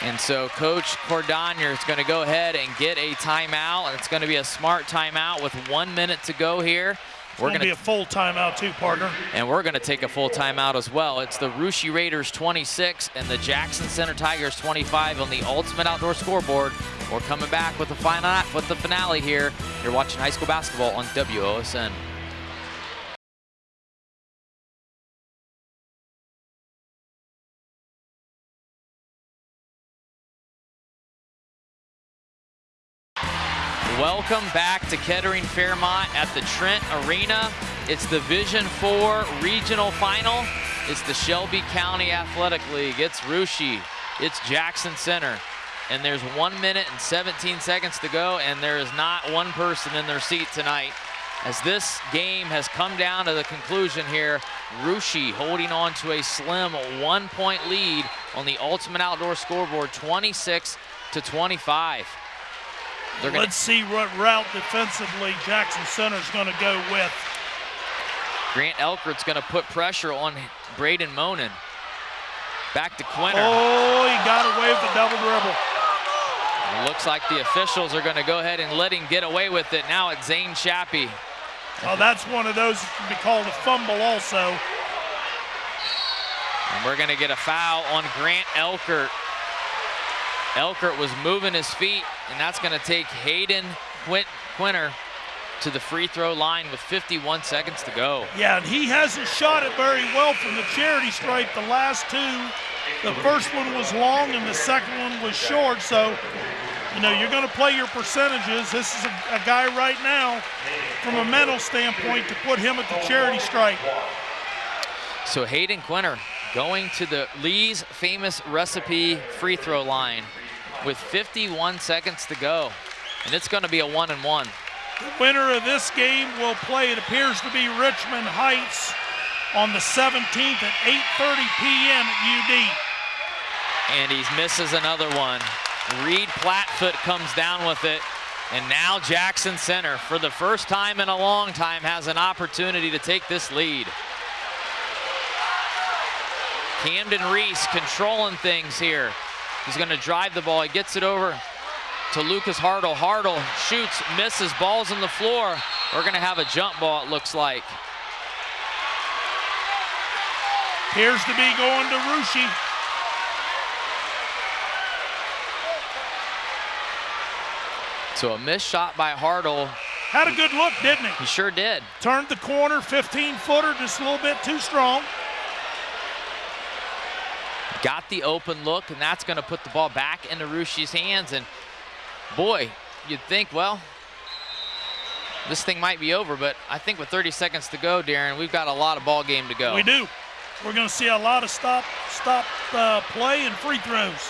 And so Coach Cordonier is going to go ahead and get a timeout, and it's going to be a smart timeout with one minute to go here. We're going to be a full timeout too, partner. And we're going to take a full timeout as well. It's the Russia Raiders 26 and the Jackson Center Tigers 25 on the Ultimate Outdoor Scoreboard. We're coming back with the final with the finale here. You're watching high school basketball on WOSN. Welcome back to Kettering Fairmont at the Trent Arena. It's the Division 4 regional final. It's the Shelby County Athletic League. It's Russia. It's Jackson Center. And there's one minute and 17 seconds to go, and there is not one person in their seat tonight. As this game has come down to the conclusion here, Russia holding on to a slim one-point lead on the Ultimate Outdoor scoreboard, 26 to 25. Gonna... Let's see what route defensively Jackson Center is going to go with. Grant Elkert's going to put pressure on Braden Monin. Back to Quinter. Oh, he got away with the double dribble. It looks like the officials are going to go ahead and let him get away with it. Now it's Zane Shappy. Oh, that's one of those that can be called a fumble also. And we're going to get a foul on Grant Elkert. Elkert was moving his feet, and that's going to take Hayden Quint Quinter to the free throw line with 51 seconds to go. Yeah, and he hasn't shot it very well from the charity stripe the last two. The first one was long and the second one was short, so you know, you're going to play your percentages. This is a, a, guy right now, from a mental standpoint, to put him at the charity stripe. So Hayden Quinter going to the Lee's famous recipe free throw line with 51 seconds to go. And it's going to be a one and one. The winner of this game will play, it appears to be Richmond Heights on the 17th at 8.30 p.m. at UD. And he misses another one. Reed Plattfoot comes down with it. And now Jackson Center, for the first time in a long time, has an opportunity to take this lead. Camden Reese controlling things here. He's going to drive the ball. He gets it over to Lucas Hartle. Hartle shoots, misses, balls on the floor. We're going to have a jump ball, it looks like. Appears to be going to Russia. So a missed shot by Hartle. Had a good look, didn't he? He sure did. Turned the corner, 15-footer, just a little bit too strong. Got the open look, and that's going to put the ball back into Russia's hands. And boy, you'd think, well, this thing might be over, but I think with 30 seconds to go, Darren, we've got a lot of ball game to go. We do. We're going to see a lot of stop, stop uh, play and free throws.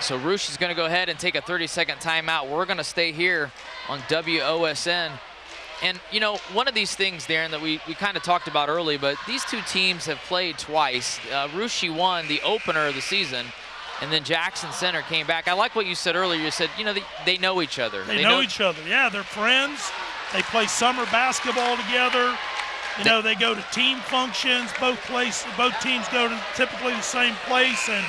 So Russia's going to go ahead and take a 30-second timeout. We're going to stay here on WOSN and, you know, one of these things, Darren, that we, we kind of talked about early, but these two teams have played twice. Uh, Russia won the opener of the season, and then Jackson Center came back. I like what you said earlier. You said, you know, they, they know each other. They, they know, know, each other. Yeah, they're friends. They play summer basketball together. You know, they go to team functions. Both place, both teams go to typically the same place, and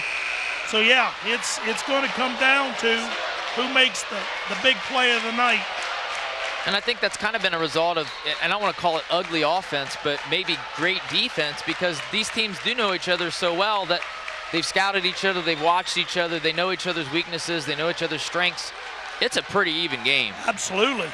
So yeah, it's it's going to come down to who makes the, the big play of the night. And I think that's kind of been a result of, and I don't want to call it ugly offense, but maybe great defense because these teams do know each other so well that they've scouted each other, they've watched each other, they know each other's weaknesses, they know each other's strengths. It's a pretty even game. Absolutely.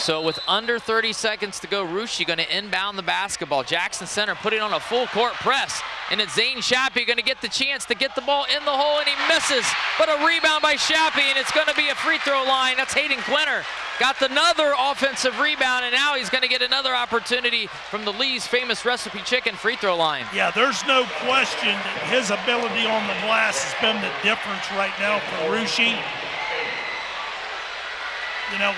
So with under 30 seconds to go, Russia going to inbound the basketball. Jackson Center putting on a full court press. And it's Zane Shappy going to get the chance to get the ball in the hole, and he misses. But a rebound by Shappy, and it's going to be a free throw line. That's Hayden Quinter. Got another offensive rebound, and now he's going to get another opportunity from the Lee's famous recipe chicken free throw line. Yeah, there's no question that his ability on the glass has been the difference right now for Russia. You know,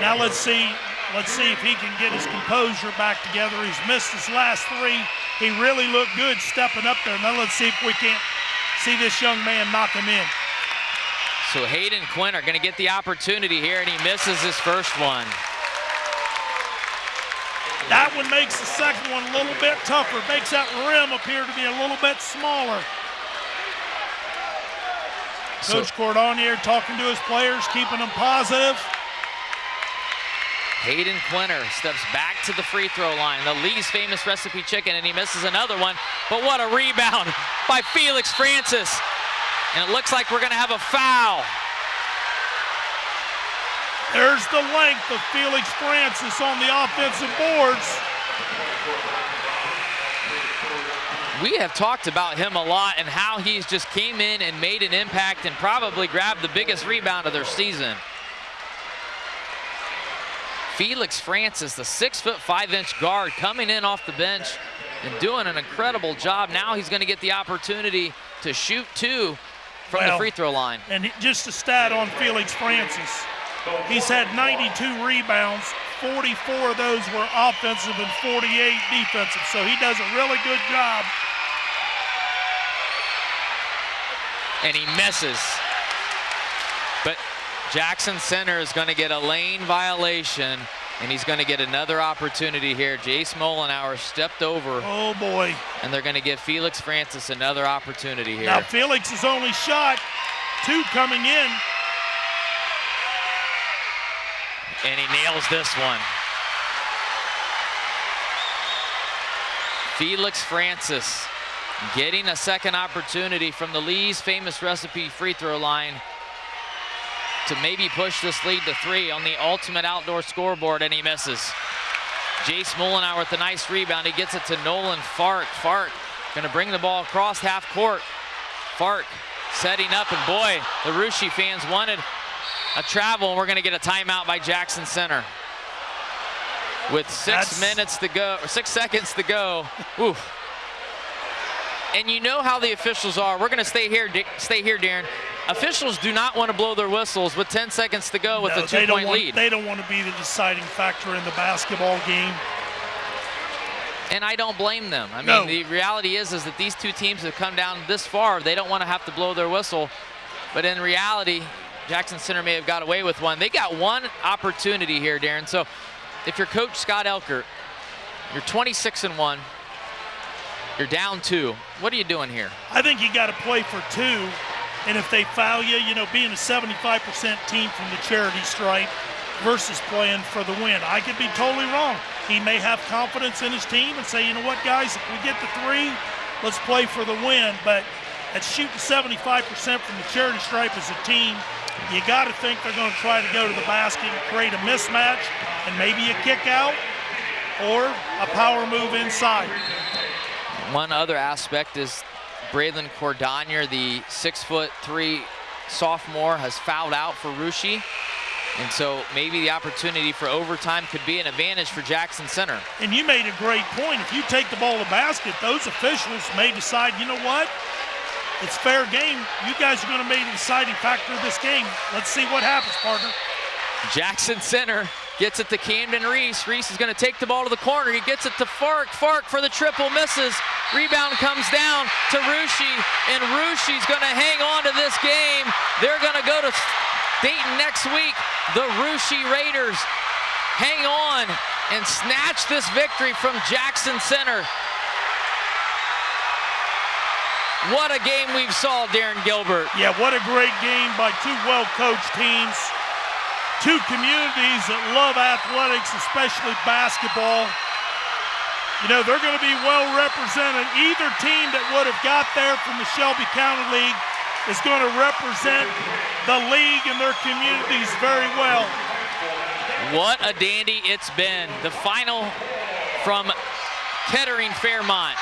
now let's see, let's see if he can get his composure back together. He's missed his last three. He really looked good stepping up there. Now let's see if we can't see this young man knock him in. So Hayden Quinter going to get the opportunity here, and he misses his first one. That one makes the second one a little bit tougher. Makes that rim appear to be a little bit smaller. So, Coach Cordonier talking to his players, keeping them positive. Hayden Quinter steps back to the free throw line. The Lee's famous recipe chicken, and he misses another one. But what a rebound by Felix Francis. And it looks like we're going to have a foul. There's the length of Felix Francis on the offensive boards. We have talked about him a lot and how he's just came in and made an impact and probably grabbed the biggest rebound of their season. Felix Francis, the six foot five inch guard coming in off the bench and doing an incredible job. Now he's going to get the opportunity to shoot two from well, the free throw line. And just a stat on Felix Francis. He's had 92 rebounds, 44 of those were offensive and 48 defensive. So he does a really good job. And he misses. But Jackson Center is going to get a lane violation, and he's going to get another opportunity here. Jace Molenauer stepped over. Oh, boy. And they're going to give Felix Francis another opportunity here. Now, Felix is only shot two coming in. And he nails this one. Felix Francis getting a second opportunity from the Lee's famous recipe free throw line to maybe push this lead to three on the ultimate outdoor scoreboard, and he misses. Jace Molenauer with a nice rebound. He gets it to Nolan Fark. Fark gonna bring the ball across half court. Fark setting up, and boy, the Russia fans wanted a travel, and we're gonna get a timeout by Jackson Center. With six That's... minutes to go, or six seconds to go. (laughs) Oof. And you know how the officials are. We're gonna stay here, stay here, Darren officials do not want to blow their whistles with 10 seconds to go with no, a two-point lead. They don't want to be the deciding factor in the basketball game. And I don't blame them. I mean, no. the reality is, is that these two teams have come down this far. They don't want to have to blow their whistle. But in reality, Jackson Center may have got away with one. They got one opportunity here, Darren. So if you're coach Scott Elkert, you're 26 and one, you're down two. What are you doing here? I think you got to play for two and if they foul you, you know, being a 75% team from the charity stripe versus playing for the win. I could be totally wrong. He may have confidence in his team and say, you know what, guys, if we get the three, let's play for the win. But at shooting 75% from the charity stripe as a team, you got to think they're going to try to go to the basket and create a mismatch and maybe a kick out or a power move inside. One other aspect is Braylon Cordonier, the six foot three sophomore, has fouled out for Russia. And so maybe the opportunity for overtime could be an advantage for Jackson Center. And you made a great point. If you take the ball to basket, those officials may decide, you know what? It's fair game. You guys are going to be the deciding factor of this game. Let's see what happens, partner. Jackson Center gets it to Camden Reese. Reese is going to take the ball to the corner. He gets it to Fark. Fark for the triple misses. Rebound comes down to Russia, and Russia's going to hang on to this game. They're going to go to Dayton next week. The Russia Raiders hang on and snatch this victory from Jackson Center. What a game we've saw, Darren Gilbert. Yeah, what a great game by two well-coached teams. Two communities that love athletics, especially basketball. You know, they're going to be well represented. Either team that would have got there from the Shelby County League is going to represent the league and their communities very well. What a dandy it's been. The final from Kettering Fairmont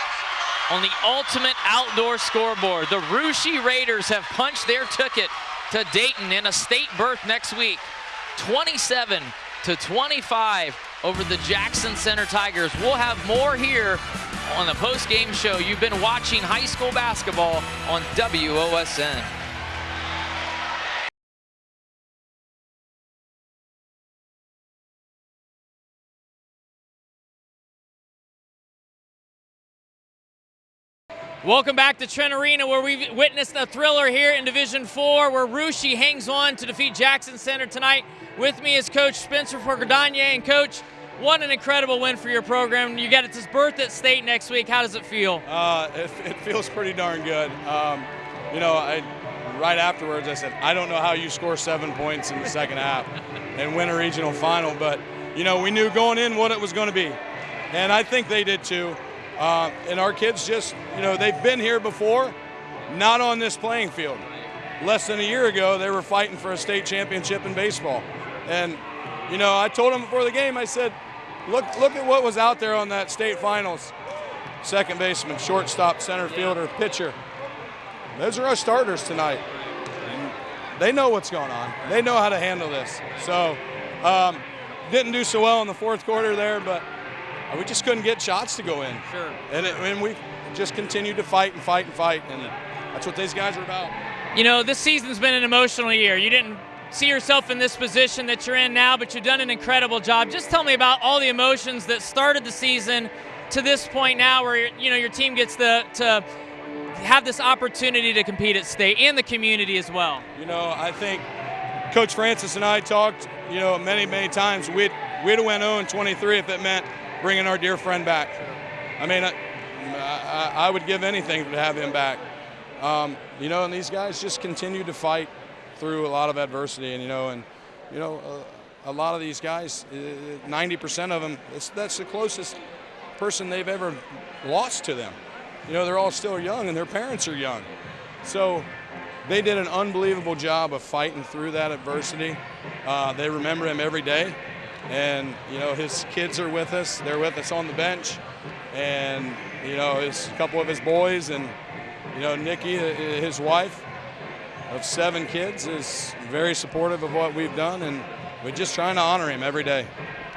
on the ultimate outdoor scoreboard. The Russia Raiders have punched their ticket to Dayton in a state berth next week. 27 to 25 over the Jackson Center Tigers. We'll have more here on the post-game show. You've been watching high school basketball on WOSN. Welcome back to Trent Arena where we've witnessed a thriller here in Division 4 where Russia hangs on to defeat Jackson Center tonight. With me is Coach Spencer Cordonier. And Coach, what an incredible win for your program. You got its birth at state next week. How does it feel? Uh, it, it, feels pretty darn good. Um, you know, I, right afterwards I said, I don't know how you score seven points in the second half and win a regional final, but, you know, we knew going in what it was going to be. And I think they did too. Uh, and our kids just, you know, they've been here before, not on this playing field. Less than a year ago, they were fighting for a state championship in baseball. And, you know, I told them before the game, I said, look, look at what was out there on that state finals. Second baseman, shortstop, center fielder, pitcher. Those are our starters tonight. They know what's going on. They know how to handle this. So, um, didn't do so well in the fourth quarter there, but we just couldn't get shots to go in. Sure. And, it, and we just continued to fight and fight and fight, and that's what these guys are about. You know, this season's been an emotional year. You didn't see yourself in this position that you're in now, but you've done an incredible job. Just tell me about all the emotions that started the season to this point now, where you know your team gets the to have this opportunity to compete at state and the community as well. You know, I think Coach Francis and I talked, you know, many many times. We'd we'd have went 0 23 if it meant bringing our dear friend back. I mean, I, I, I would give anything to have him back. Um, you know, and these guys just continue to fight through a lot of adversity, and you know, and you know, a lot of these guys, 90% uh, of them, that's the closest person they've ever lost to them. You know, they're all still young, and their parents are young, so they did an unbelievable job of fighting through that adversity. Uh, they remember him every day, and you know his kids are with us. They're with us on the bench, and you know his couple of his boys, and you know Nikki, uh, his wife of seven kids, is very supportive of what we've done, and we're just trying to honor him every day.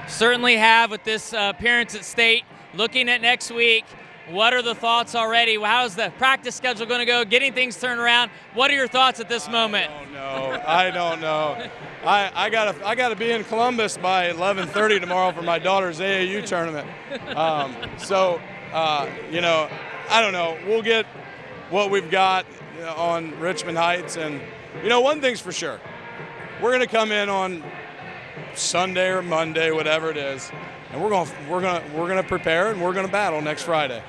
Certainly have with this uh, appearance at state. Looking at next week, what are the thoughts already? How's the practice schedule going to go? Getting things turned around. What are your thoughts at this moment? I don't know. I don't know. I, I gotta I gotta be in Columbus by 11:30 tomorrow for my daughter's AAU tournament. Um, so uh, you know, I don't know. We'll get what we've got on Richmond Heights, and you know, one thing's for sure, we're gonna come in on Sunday or Monday, whatever it is, and we're gonna we're gonna we're gonna prepare and we're gonna battle next Friday.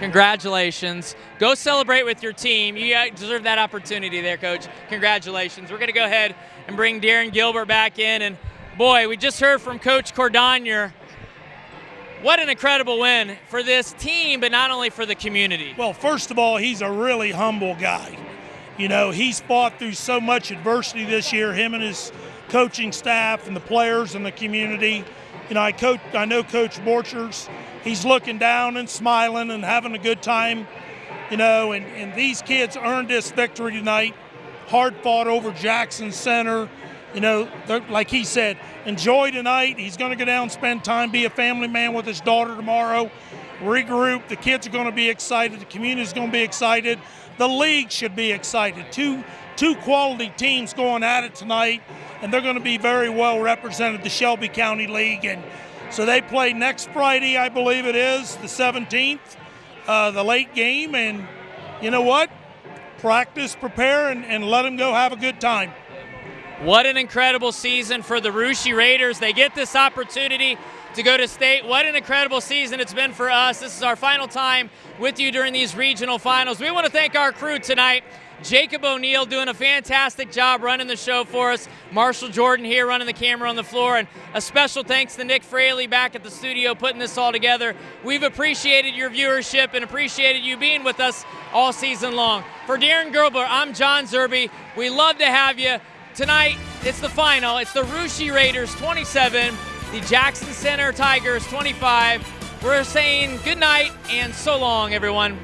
Congratulations. Go celebrate with your team. You uh, deserve that opportunity there, Coach. Congratulations. We're going to go ahead and bring Darren Gilbert back in. And boy, we just heard from Coach Cordonier. What an incredible win for this team, but not only for the community. Well, first of all, he's a really humble guy. You know, he's fought through so much adversity this year, him and his coaching staff and the players and the community. You know, I coach I know Coach Borchers he's looking down and smiling and having a good time, you know. And, and these kids earned this victory tonight. Hard fought over Jackson Center. You know, like he said, enjoy tonight. He's going to go down, spend time, be a family man with his daughter tomorrow, regroup. The kids are going to be excited. The community is going to be excited. The league should be excited. Two two quality teams going at it tonight, and they're going to be very well represented. The Shelby County League and so they play next Friday, I believe it is, the 17th, uh, the late game. And you know what? Practice, prepare, and, and let them go have a good time. What an incredible season for the Russia Raiders. They get this opportunity to go to state. What an incredible season it's been for us. This is our final time with you during these regional finals. We want to thank our crew tonight. Jacob O'Neill doing a fantastic job running the show for us. Marshall Jordan here running the camera on the floor. And a special thanks to Nick Fraley back at the studio putting this all together. We've appreciated your viewership and appreciated you being with us all season long. For Darren Gerbler, I'm John Zerby. We love to have you. Tonight, it's the final. It's the Russia Raiders 27, the Jackson Center Tigers 25. We're saying good night and so long, everyone.